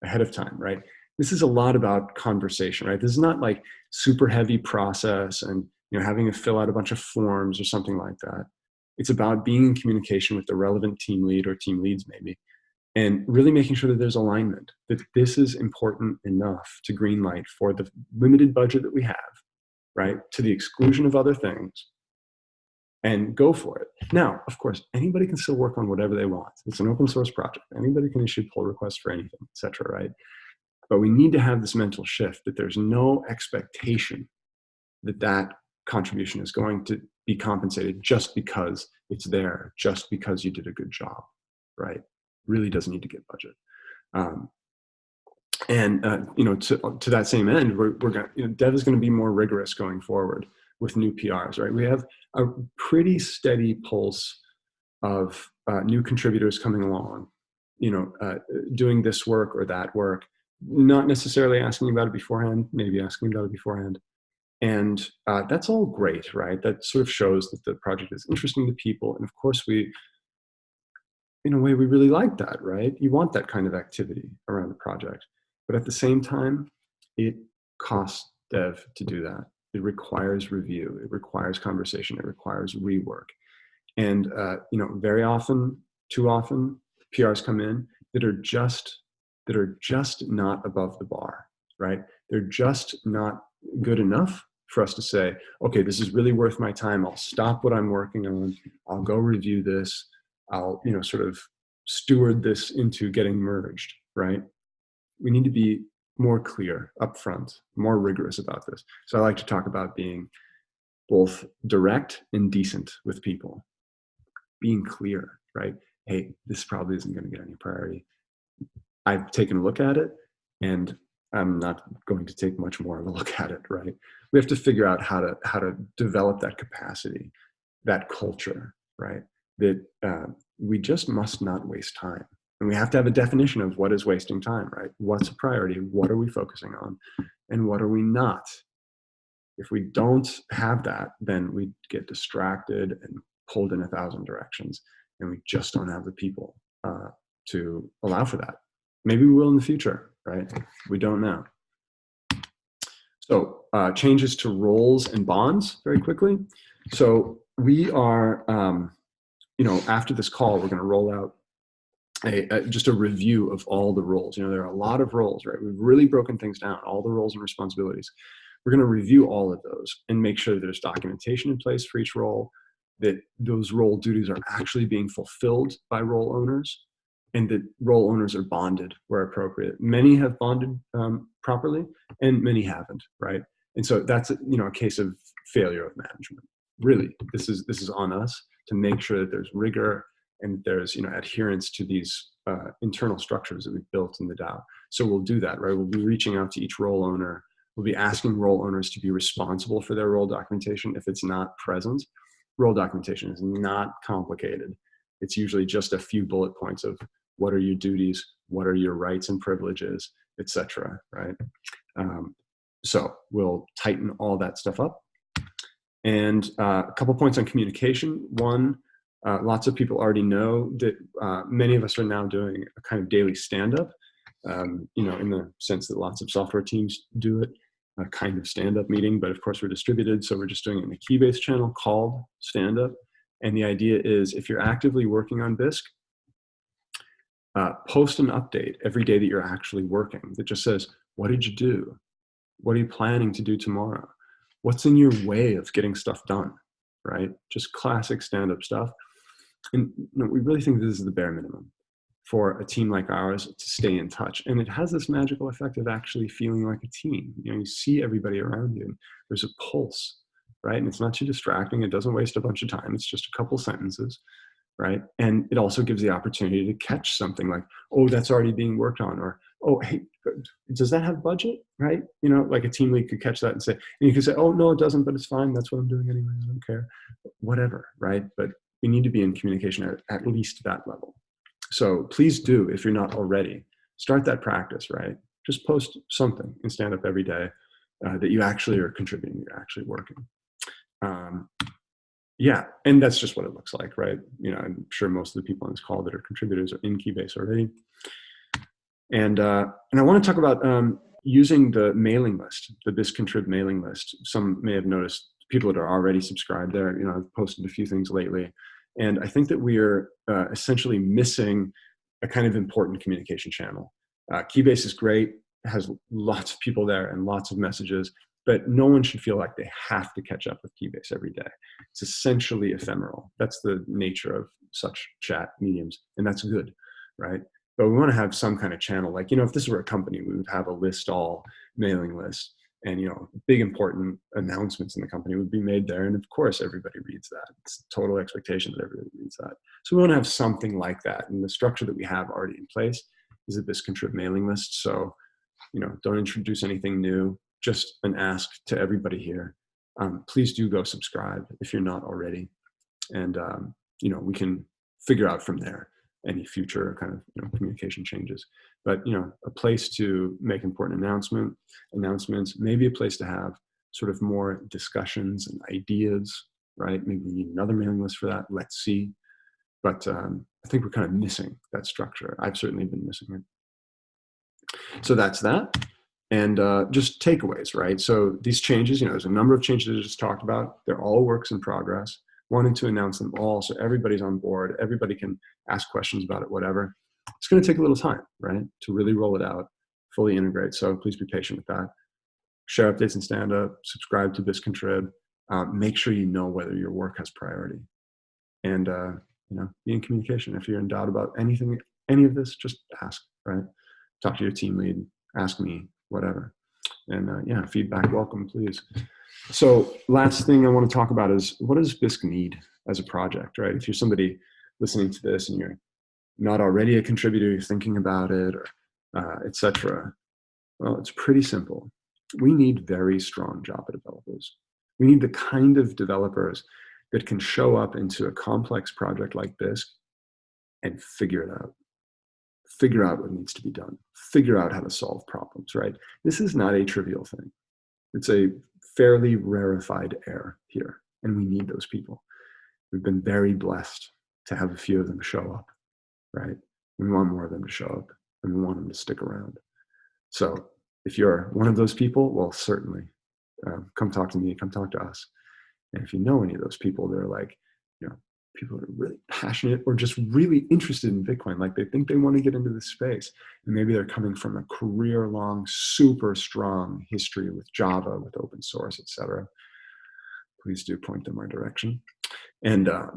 ahead of time, right? This is a lot about conversation, right? This is not like super heavy process and you know having to fill out a bunch of forms or something like that. It's about being in communication with the relevant team lead or team leads maybe, and really making sure that there's alignment, that this is important enough to greenlight for the limited budget that we have, right? To the exclusion of other things, and go for it. Now, of course, anybody can still work on whatever they want. It's an open source project. Anybody can issue pull requests for anything, etc. right? But we need to have this mental shift that there's no expectation that that contribution is going to be compensated just because it's there, just because you did a good job, right? Really doesn't need to get budget. Um, and uh, you know, to, to that same end, we're, we're going you know, Dev is going to be more rigorous going forward with new PRs, right? We have a pretty steady pulse of uh, new contributors coming along, you know, uh, doing this work or that work, not necessarily asking about it beforehand, maybe asking about it beforehand. And uh, that's all great, right? That sort of shows that the project is interesting to people. And of course, we, in a way, we really like that, right? You want that kind of activity around the project. But at the same time, it costs dev to do that. It requires review. It requires conversation. It requires rework. And uh, you know, very often, too often, PRs come in that are just that are just not above the bar, right? They're just not good enough for us to say, okay, this is really worth my time. I'll stop what I'm working on. I'll go review this. I'll, you know, sort of steward this into getting merged, right? We need to be more clear upfront, more rigorous about this. So I like to talk about being both direct and decent with people. Being clear, right? Hey, this probably isn't going to get any priority. I've taken a look at it and I'm not going to take much more of a look at it, right? We have to figure out how to how to develop that capacity, that culture, right? That uh, we just must not waste time. And we have to have a definition of what is wasting time, right? What's a priority? What are we focusing on? And what are we not? If we don't have that, then we get distracted and pulled in a thousand directions. And we just don't have the people uh, to allow for that. Maybe we will in the future, right? We don't know. So uh, changes to roles and bonds very quickly. So we are, um, you know, after this call, we're going to roll out a, a, just a review of all the roles. You know, there are a lot of roles, right? We've really broken things down, all the roles and responsibilities. We're going to review all of those and make sure there's documentation in place for each role, that those role duties are actually being fulfilled by role owners, and that role owners are bonded where appropriate. Many have bonded um, properly, and many haven't, right? And so that's you know a case of failure of management. really, this is this is on us to make sure that there's rigor and there's you know adherence to these uh, internal structures that we've built in the DAO. So we'll do that, right? We'll be reaching out to each role owner. We'll be asking role owners to be responsible for their role documentation if it's not present. Role documentation is not complicated. It's usually just a few bullet points of what are your duties, what are your rights and privileges, etc. Right? Um, so we'll tighten all that stuff up. And uh, a couple points on communication. One, uh, lots of people already know that uh, many of us are now doing a kind of daily stand-up, um, you know, in the sense that lots of software teams do it, a kind of stand-up meeting, but of course we're distributed, so we're just doing it in a Keybase channel called stand-up. And the idea is if you're actively working on Bisq, uh, post an update every day that you're actually working that just says, what did you do? What are you planning to do tomorrow? What's in your way of getting stuff done, right? Just classic stand-up stuff. And you know, we really think this is the bare minimum for a team like ours to stay in touch. And it has this magical effect of actually feeling like a team. You know, you see everybody around you and there's a pulse, right? And it's not too distracting. It doesn't waste a bunch of time. It's just a couple sentences, right? And it also gives the opportunity to catch something like, oh, that's already being worked on, or oh, hey, does that have budget, right? You know, like a team lead could catch that and say, and you can say, oh, no, it doesn't, but it's fine. That's what I'm doing anyway. I don't care, whatever, right? But we need to be in communication at, at least that level. So please do, if you're not already, start that practice, right? Just post something and stand up every day uh, that you actually are contributing, you're actually working. Um, yeah, and that's just what it looks like, right? You know, I'm sure most of the people on this call that are contributors are in Keybase already. And, uh, and I want to talk about um, using the mailing list, the bisq-contrib mailing list. Some may have noticed people that are already subscribed there. You know, I've posted a few things lately. And I think that we are uh, essentially missing a kind of important communication channel. Uh, Keybase is great, has lots of people there and lots of messages, but no one should feel like they have to catch up with Keybase every day. It's essentially ephemeral. That's the nature of such chat mediums, and that's good, right? But we want to have some kind of channel. Like, you know, if this were a company, we would have a list all mailing list and you know big important announcements in the company would be made there and of course everybody reads that it's total expectation that everybody reads that so we want to have something like that and the structure that we have already in place is a bisq-contrib mailing list so you know don't introduce anything new just an ask to everybody here um, please do go subscribe if you're not already and um, you know we can figure out from there any future kind of you know, communication changes. But you know, a place to make important announcement announcements, maybe a place to have sort of more discussions and ideas, right? Maybe we need another mailing list for that. Let's see. But um, I think we're kind of missing that structure. I've certainly been missing it. So that's that. And uh, just takeaways, right? So these changes, you know, there's a number of changes I just talked about. They're all works in progress wanted to announce them all so everybody's on board, everybody can ask questions about it, whatever. It's going to take a little time, right, to really roll it out, fully integrate. So please be patient with that. Share updates and stand up, subscribe to bisq-contrib. Uh, make sure you know whether your work has priority. And, uh, you know, be in communication. If you're in doubt about anything, any of this, just ask, right? Talk to your team lead, ask me, whatever. And uh, yeah, feedback welcome, please. So last thing I want to talk about is what does Bisq need as a project, right? If you're somebody listening to this and you're not already a contributor, you're thinking about it, or uh, etc. Well, it's pretty simple. We need very strong Java developers. We need the kind of developers that can show up into a complex project like Bisq and figure it out. Figure out what needs to be done. Figure out how to solve problems, right? This is not a trivial thing. It's a fairly rarefied air here, and we need those people. We've been very blessed to have a few of them show up, right? We want more of them to show up, and we want them to stick around. So if you're one of those people, well, certainly uh, come talk to me, come talk to us. And if you know any of those people, they're like, people that are really passionate or just really interested in Bitcoin. Like they think they want to get into this space. And maybe they're coming from a career long, super strong history with Java, with open source, etc. Please do point them our direction. And uh,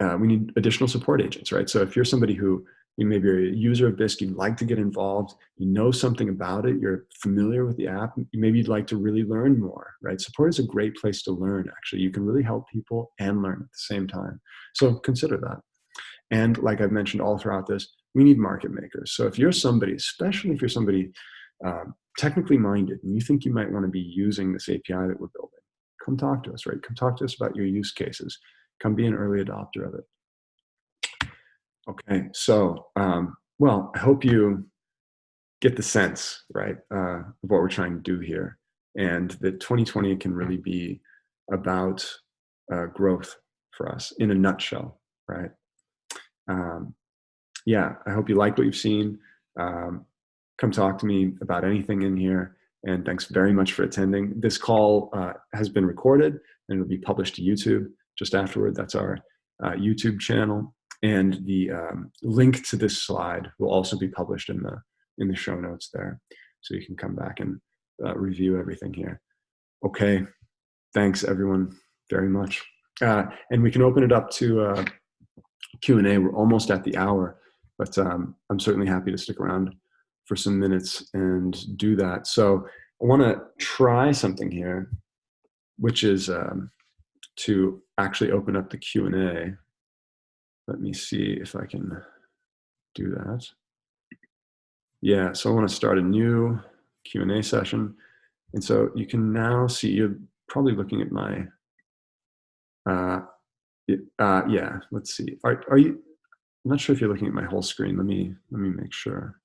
uh, we need additional support agents, right? So if you're somebody who you maybe are a user of Bisq, you'd like to get involved, you know something about it, you're familiar with the app, maybe you'd like to really learn more, right? Support is a great place to learn, actually. You can really help people and learn at the same time. So consider that. And like I've mentioned all throughout this, we need market makers. So if you're somebody, especially if you're somebody um, technically minded and you think you might want to be using this API that we're building, come talk to us, right? Come talk to us about your use cases. Come be an early adopter of it. Okay, so, um, well, I hope you get the sense, right, uh, of what we're trying to do here. And that 2020 can really be about uh, growth for us in a nutshell, right? Um, yeah, I hope you like what you've seen. Um, come talk to me about anything in here. And thanks very much for attending. This call uh, has been recorded and it will be published to YouTube just afterward. That's our uh, YouTube channel. And the um, link to this slide will also be published in the, in the show notes there. So you can come back and uh, review everything here. Okay, thanks everyone very much. Uh, and we can open it up to uh, Q&A. We're almost at the hour, but um, I'm certainly happy to stick around for some minutes and do that. So I want to try something here, which is um, to actually open up the Q&A. Let me see if I can do that. Yeah, so I want to start a new Q&A session. And so you can now see, you're probably looking at my, uh, uh, yeah, let's see. Are, are you, I'm not sure if you're looking at my whole screen. Let me, let me make sure.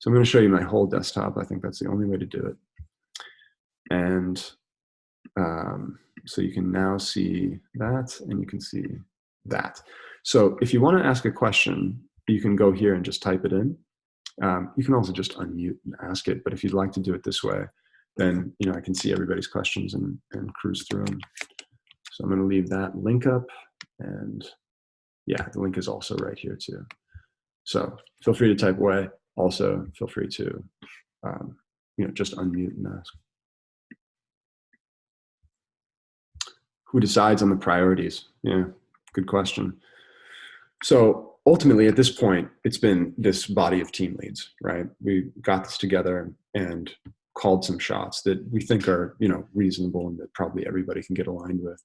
So I'm going to show you my whole desktop. I think that's the only way to do it. And um, so you can now see that and you can see that. So if you want to ask a question, you can go here and just type it in. Um, you can also just unmute and ask it, but if you'd like to do it this way, then you know I can see everybody's questions and, and cruise through them. So I'm going to leave that link up, and yeah, the link is also right here too. So feel free to type away. Also, feel free to um, you know just unmute and ask. Who decides on the priorities? Yeah, good question. So ultimately at this point, it's been this body of team leads, right? We got this together and called some shots that we think are, you know, reasonable and that probably everybody can get aligned with.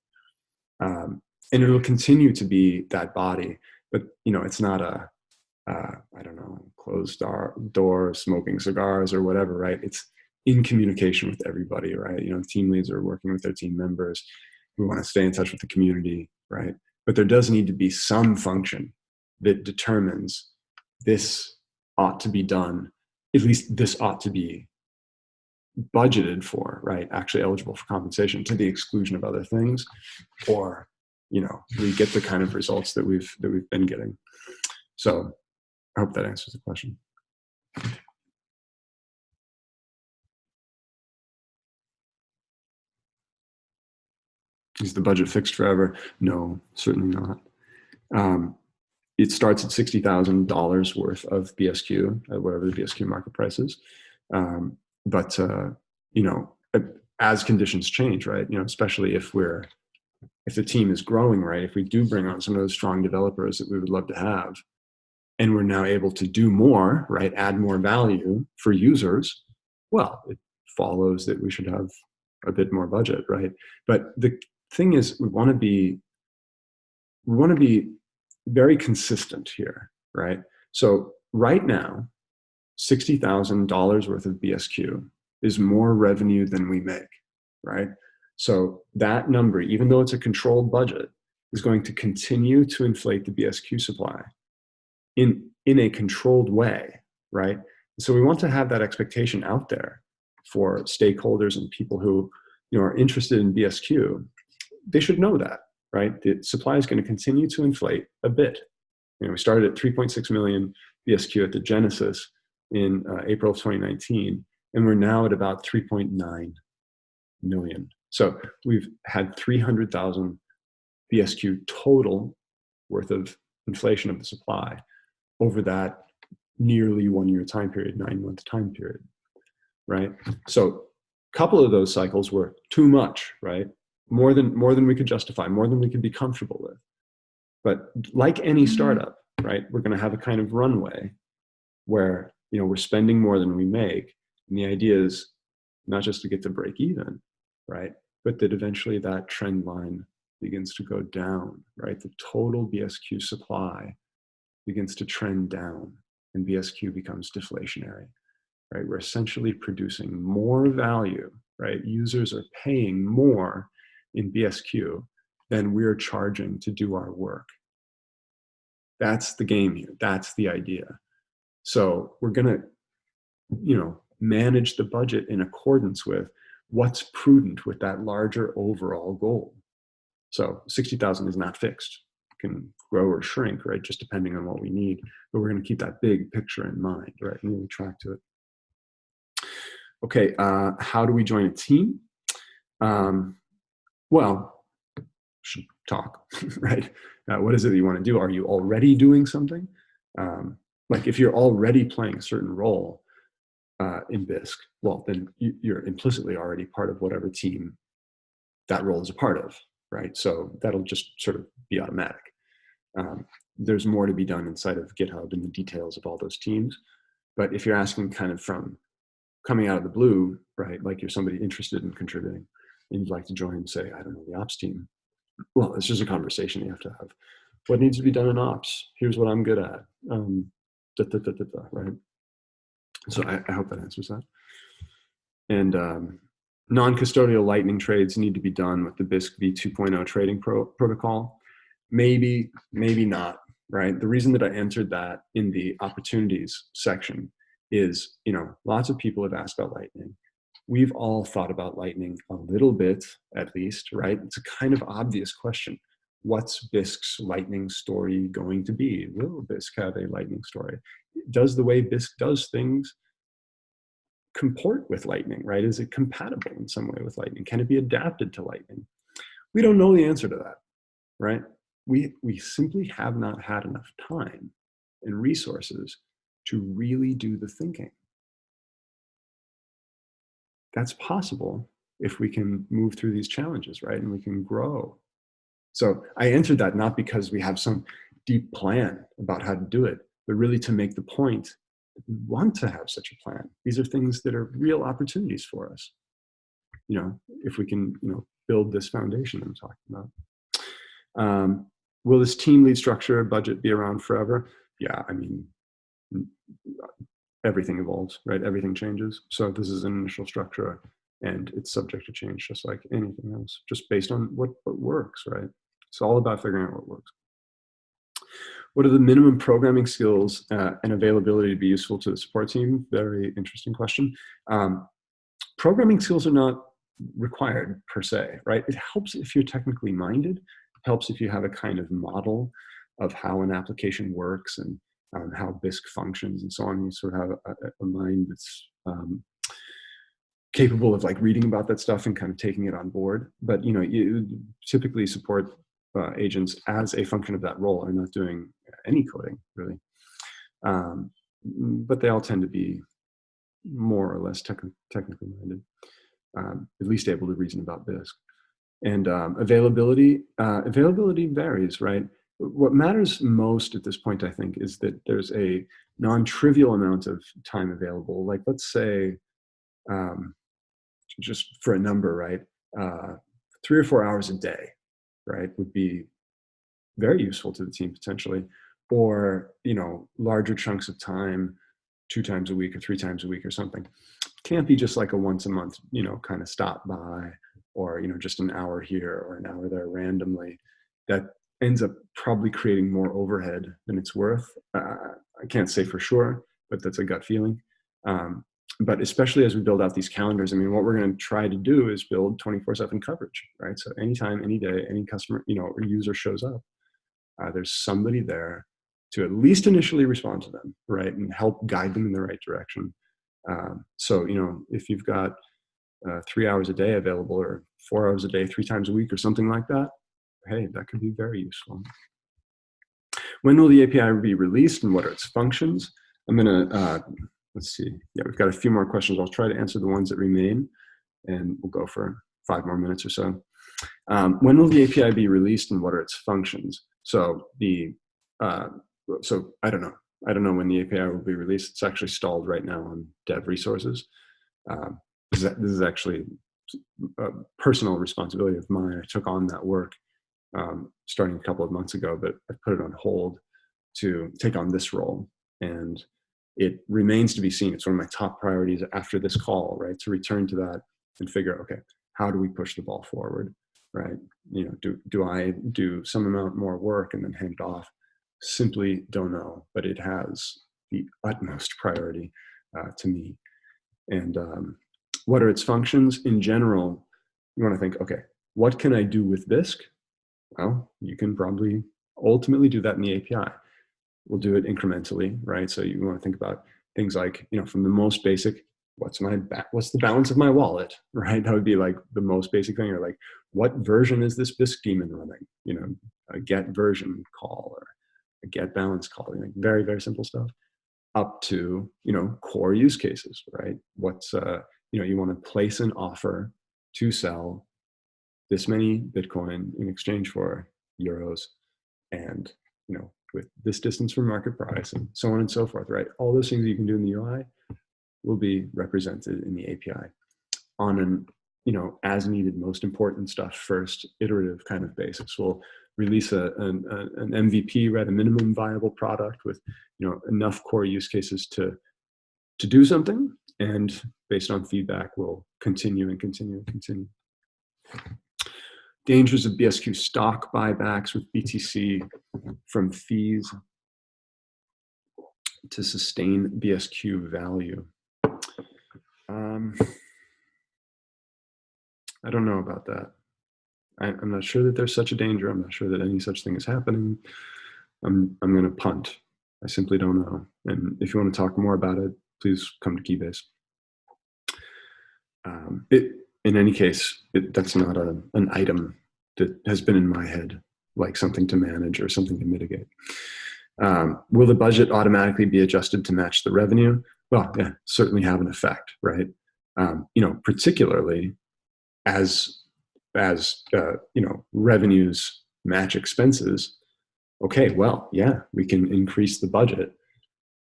Um, and it'll continue to be that body, but you know, it's not a, uh, I don't know, closed door, door, smoking cigars or whatever, right? It's in communication with everybody, right? You know, team leads are working with their team members. We want to stay in touch with the community, right? But there does need to be some function that determines this ought to be done, at least this ought to be budgeted for, right? Actually eligible for compensation to the exclusion of other things, or you know, we get the kind of results that we've that we've been getting. So I hope that answers the question. Is the budget fixed forever? No, certainly not. Um, it starts at $60,000 worth of BSQ, at whatever the BSQ market price is. Um, but, uh, you know, as conditions change, right, you know, especially if we're, if the team is growing, right, if we do bring on some of those strong developers that we would love to have, and we're now able to do more, right, add more value for users, well, it follows that we should have a bit more budget, right? But the thing is, we want to be, we want to be very consistent here, right? So right now, $60,000 worth of BSQ is more revenue than we make, right? So that number, even though it's a controlled budget, is going to continue to inflate the BSQ supply in, in a controlled way, right? So we want to have that expectation out there for stakeholders and people who you know, are interested in BSQ. They should know that, right? The supply is going to continue to inflate a bit. You know, we started at 3.6 million BSQ at the genesis in uh, April of 2019, and we're now at about 3.9 million. So we've had 300,000 BSQ total worth of inflation of the supply over that nearly one year time period, nine month time period, right? So a couple of those cycles were too much, right? More than more than we could justify, more than we could be comfortable with. But like any mm-hmm. startup, right? We're going to have a kind of runway where, you know, we're spending more than we make. And the idea is not just to get to break even, right? But that eventually that trend line begins to go down, right? The total BSQ supply begins to trend down and BSQ becomes deflationary, right? We're essentially producing more value, right? Users are paying more in BSQ than we're charging to do our work. That's the game here. That's the idea. So we're going to, you know, manage the budget in accordance with what's prudent with that larger overall goal. So 60,000 is not fixed. It can grow or shrink, right? Just depending on what we need. But we're going to keep that big picture in mind, right? And really track to it. Okay, uh, how do we join a team? Um, well, talk, right? Uh, what is it that you want to do? Are you already doing something? Um, like if you're already playing a certain role uh, in Bisq, well, then you, are implicitly already part of whatever team that role is a part of, right? So that'll just sort of be automatic. Um, there's more to be done inside of GitHub in the details of all those teams. But if you're asking kind of from coming out of the blue, right, like you're somebody interested in contributing and you'd like to join, say, I don't know, the ops team, well, it's just a conversation you have to have. What needs to be done in ops? Here's what I'm good at. Um, da, da, da, right? So I, I, hope that answers that. And um, non-custodial lightning trades need to be done with the Bisq v2.0 trading pro protocol. Maybe, maybe not, right? The reason that I answered that in the opportunities section is, you know, lots of people have asked about lightning we've all thought about lightning a little bit at least right? It's a kind of obvious question. What's bisq's lightning story going to be? Will bisq have a lightning story? Does the way bisq does things comport with lightning right? Is it compatible in some way with lightning? Can it be adapted to lightning? We don't know the answer to that right? We we simply have not had enough time and resources to really do the thinking that's possible if we can move through these challenges, right? And we can grow. So I entered that not because we have some deep plan about how to do it, but really to make the point that we want to have such a plan. These are things that are real opportunities for us. You know, if we can, you know, build this foundation I'm talking about. Um, will this team lead structure budget be around forever? Yeah, I mean, everything evolves, right? Everything changes. So this is an initial structure and it's subject to change just like anything else, just based on what, what works, right? It's all about figuring out what works. What are the minimum programming skills uh, and availability to be useful to the support team? Very interesting question. Um, programming skills are not required per se, right? It helps if you're technically minded, it helps if you have a kind of model of how an application works and um, how Bisq functions and so on. You sort of have a, a mind that's um, capable of like reading about that stuff and kind of taking it on board. But you know, you typically support uh, agents as a function of that role and not doing any coding really. Um, but they all tend to be more or less tech technically minded, um, at least able to reason about Bisq. And um, availability, uh, availability varies, right? What matters most at this point, I think, is that there's a non-trivial amount of time available. Like let's say, um, just for a number, right? Uh, three or four hours a day, right, would be very useful to the team potentially. Or, you know, larger chunks of time, two times a week or three times a week or something. Can't be just like a once a month, you know, kind of stop by or, you know, just an hour here or an hour there randomly. That ends up probably creating more overhead than it's worth. Uh, I can't say for sure, but that's a gut feeling. Um, but especially as we build out these calendars, I mean, what we're going to try to do is build 24/7 coverage, right? So anytime, any day, any customer, you know, or user shows up, uh, there's somebody there to at least initially respond to them, right, and help guide them in the right direction. Um, so you know, if you've got uh, three hours a day available, or four hours a day, three times a week, or something like that, hey, that could be very useful. When will the API be released and what are its functions? I'm gonna, uh, let's see, yeah, we've got a few more questions. I'll try to answer the ones that remain and we'll go for five more minutes or so. Um, when will the API be released and what are its functions? So the, uh, so I don't know. I don't know when the API will be released. It's actually stalled right now on dev resources. Um, this, is, this is actually a personal responsibility of mine. I took on that work um, starting a couple of months ago, but I put it on hold to take on this role. And it remains to be seen. It's one of my top priorities after this call, right? To return to that and figure, okay, how do we push the ball forward, right? You know, do, do I do some amount more work and then hand it off? Simply don't know, but it has the utmost priority uh, to me. And um, what are its functions? In general, you want to think, okay, what can I do with Bisq? Well, you can probably ultimately do that in the API. We'll do it incrementally, right? So you want to think about things like, you know, from the most basic, what's my what's the balance of my wallet, right? That would be like the most basic thing, or like, what version is this Bisq daemon running? You know, a get version call or a get balance call, like very very simple stuff, up to you know core use cases, right? What's uh, you know, you want to place an offer to sell this many Bitcoin in exchange for euros and, you know, with this distance from market price and so on and so forth, right? All those things you can do in the UI will be represented in the API on an, you know, as needed, most important stuff first, iterative kind of basis. We'll release a, an, a, an MVP, right, a minimum viable product with, you know, enough core use cases to, to do something and based on feedback, we'll continue and continue and continue. Dangers of BSQ stock buybacks with BTC from fees to sustain BSQ value. Um, I don't know about that. I, am not sure that there's such a danger. I'm not sure that any such thing is happening. I'm, I'm going to punt. I simply don't know. And if you want to talk more about it, please come to Keybase. Um, it, in any case, it, that's not a, an item that has been in my head, like something to manage or something to mitigate. Um, will the budget automatically be adjusted to match the revenue? Well, yeah, certainly have an effect, right? Um, you know, particularly as as uh, you know revenues match expenses. Okay, well, yeah, we can increase the budget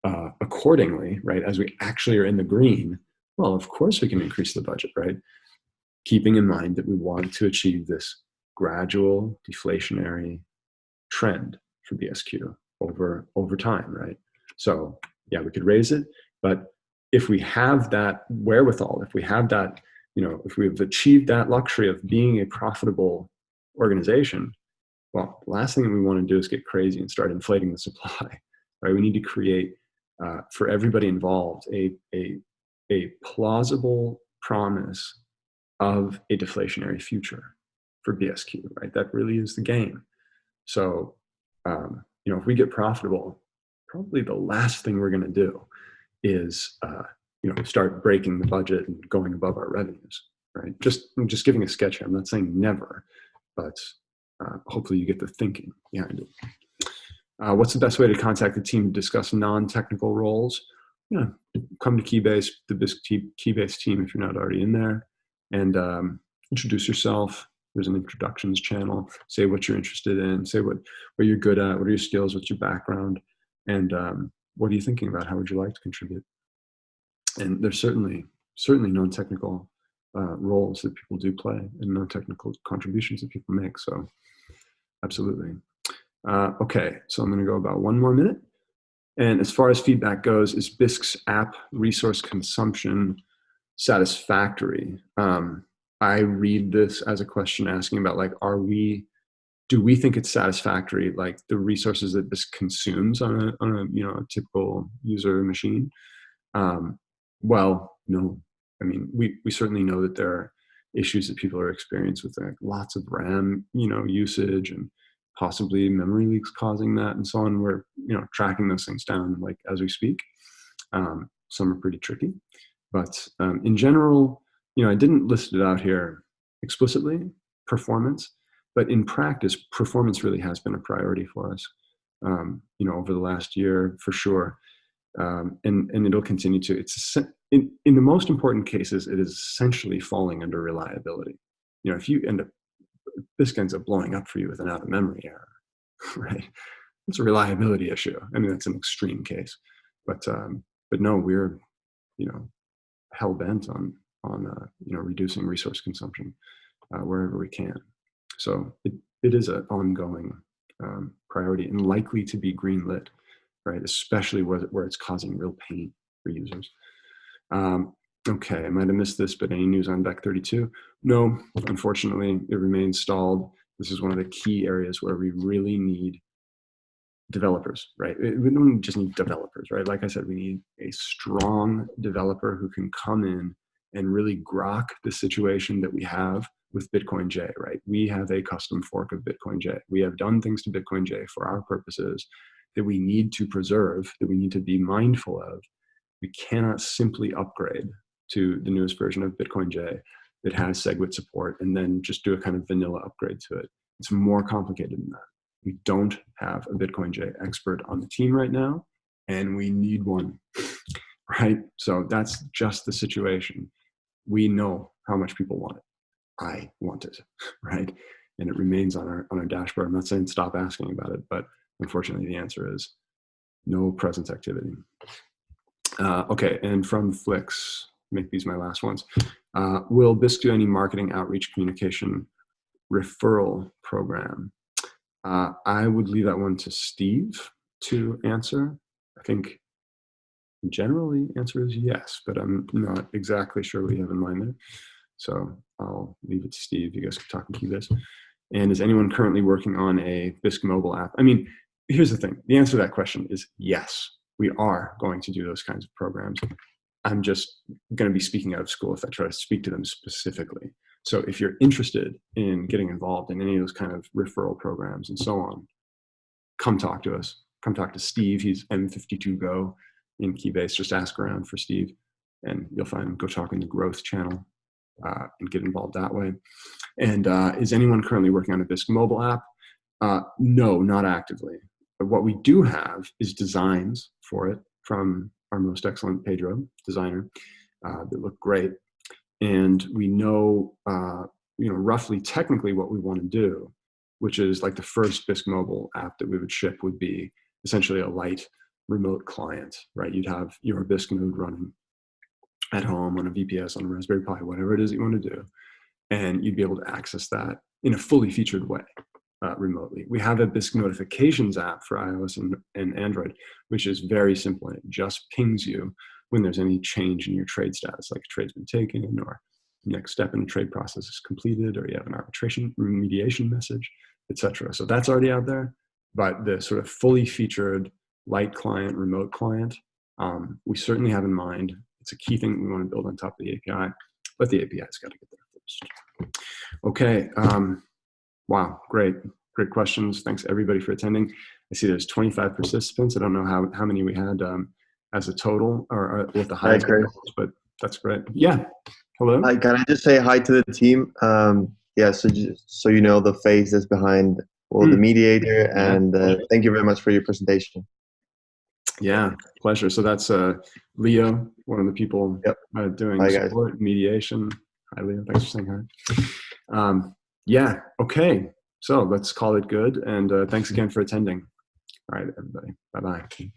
uh, accordingly, right? As we actually are in the green, well, of course we can increase the budget, right? Keeping in mind that we want to achieve this gradual deflationary trend for BSQ over, over time, right? So yeah, we could raise it, but if we have that wherewithal, if we have that, you know, if we've achieved that luxury of being a profitable organization, well, the last thing we want to do is get crazy and start inflating the supply, right? We need to create uh, for everybody involved a, a a plausible promise of a deflationary future for BSQ, right? That really is the game. So, um, you know, if we get profitable, probably the last thing we're going to do is, uh, you know, start breaking the budget and going above our revenues, right? Just, I'm just giving a sketch here. I'm not saying never, but uh, hopefully you get the thinking behind it. Uh, what's the best way to contact the team to discuss non-technical roles? yeah, come to Keybase, the Keybase team if you're not already in there, and um, introduce yourself. There's an introductions channel. Say what you're interested in. Say what what you're good at. What are your skills? What's your background? And um, what are you thinking about? How would you like to contribute? And there's certainly certainly non-technical uh, roles that people do play and non-technical contributions that people make. So absolutely. Uh, okay, so I'm going to go about one more minute. And as far as feedback goes, is Bisq's app resource consumption satisfactory? Um, I read this as a question asking about like, are we, do we think it's satisfactory, like the resources that this consumes on a, on a you know, a typical user machine? Um, well, no. I mean, we, we certainly know that there are issues that people are experiencing with like lots of RAM, you know, usage and possibly memory leaks causing that and so on. We're you know tracking those things down like as we speak. Um, some are pretty tricky, but um, in general, you know, I didn't list it out here explicitly, performance, but in practice, performance really has been a priority for us. Um, you know, over the last year for sure, um, and and it'll continue to. It's in in the most important cases, it is essentially falling under reliability. You know, if you end up this ends up blowing up for you with an out of memory error, right? it's a reliability issue. I mean, that's an extreme case, but um, but no, we're you know hell bent on on uh, you know reducing resource consumption uh, wherever we can. So it, it is an ongoing um, priority and likely to be greenlit, right? Especially where, where it's causing real pain for users. Um, okay, I might have missed this, but any news on Bech32? No, unfortunately, it remains stalled. This is one of the key areas where we really need developers, right? We don't just need developers, right? Like I said, we need a strong developer who can come in and really grok the situation that we have with Bitcoin J, right? We have a custom fork of Bitcoin J. We have done things to Bitcoin J for our purposes that we need to preserve, that we need to be mindful of. We cannot simply upgrade to the newest version of Bitcoin J that has SegWit support and then just do a kind of vanilla upgrade to it. It's more complicated than that. We don't have a Bitcoin J expert on the team right now, and we need one, right? So that's just the situation. We know how much people want it. I want it, right? And it remains on our on our dashboard. I'm not saying stop asking about it, but unfortunately, the answer is no presence activity. Uh, okay, and from Flix, make these my last ones. Uh, will Bisq do any marketing outreach communication referral program? Uh, I would leave that one to Steve to answer. I think generally the answer is yes, but I'm not exactly sure what you have in mind there. So I'll leave it to Steve. You guys can talk and Keybase. And is anyone currently working on a Bisq mobile app? I mean, here's the thing. The answer to that question is yes. We are going to do those kinds of programs. I'm just going to be speaking out of school if I try to speak to them specifically. So if you're interested in getting involved in any of those kind of referral programs and so on, come talk to us. Come talk to Steve. He's M52Go in Keybase. Just ask around for Steve and you'll find him. Go talk in the growth channel uh, and get involved that way. And uh, is anyone currently working on a Bisq mobile app? Uh, no, not actively. But what we do have is designs for it from our most excellent Pedro designer uh, that look great and we know uh, you know roughly technically what we want to do which is like the first bisq mobile app that we would ship would be essentially a light remote client right you'd have your bisq node running at home on a vps on a raspberry pi whatever it is you want to do and you'd be able to access that in a fully featured way uh, remotely. We have a Bisq notifications app for iOS and, and Android, which is very simple. It just pings you when there's any change in your trade status, like a trade's been taken or next step in the trade process is completed or you have an arbitration remediation message, etc. So that's already out there, but the sort of fully featured light client, remote client, um, we certainly have in mind. It's a key thing we want to build on top of the API, but the API's got to get there first. Okay, um, wow, great, great questions. Thanks everybody for attending. I see there's 25 participants. I don't know how, how many we had. Um, as a total or, or with the highest, hi, but that's great. Yeah. Hello. Hi, can I just say hi to the team? Um, yeah, so just, so you know the face that's behind well, mm. the hmm. mediator, and uh, thank you very much for your presentation. Yeah, pleasure. So that's uh, Leo, one of the people yep. uh, doing hi, support guys. mediation. Hi, Leo. Thanks for saying hi. Um, yeah. Okay. So let's call it good, and uh, thanks again for attending. All right, everybody. Bye bye.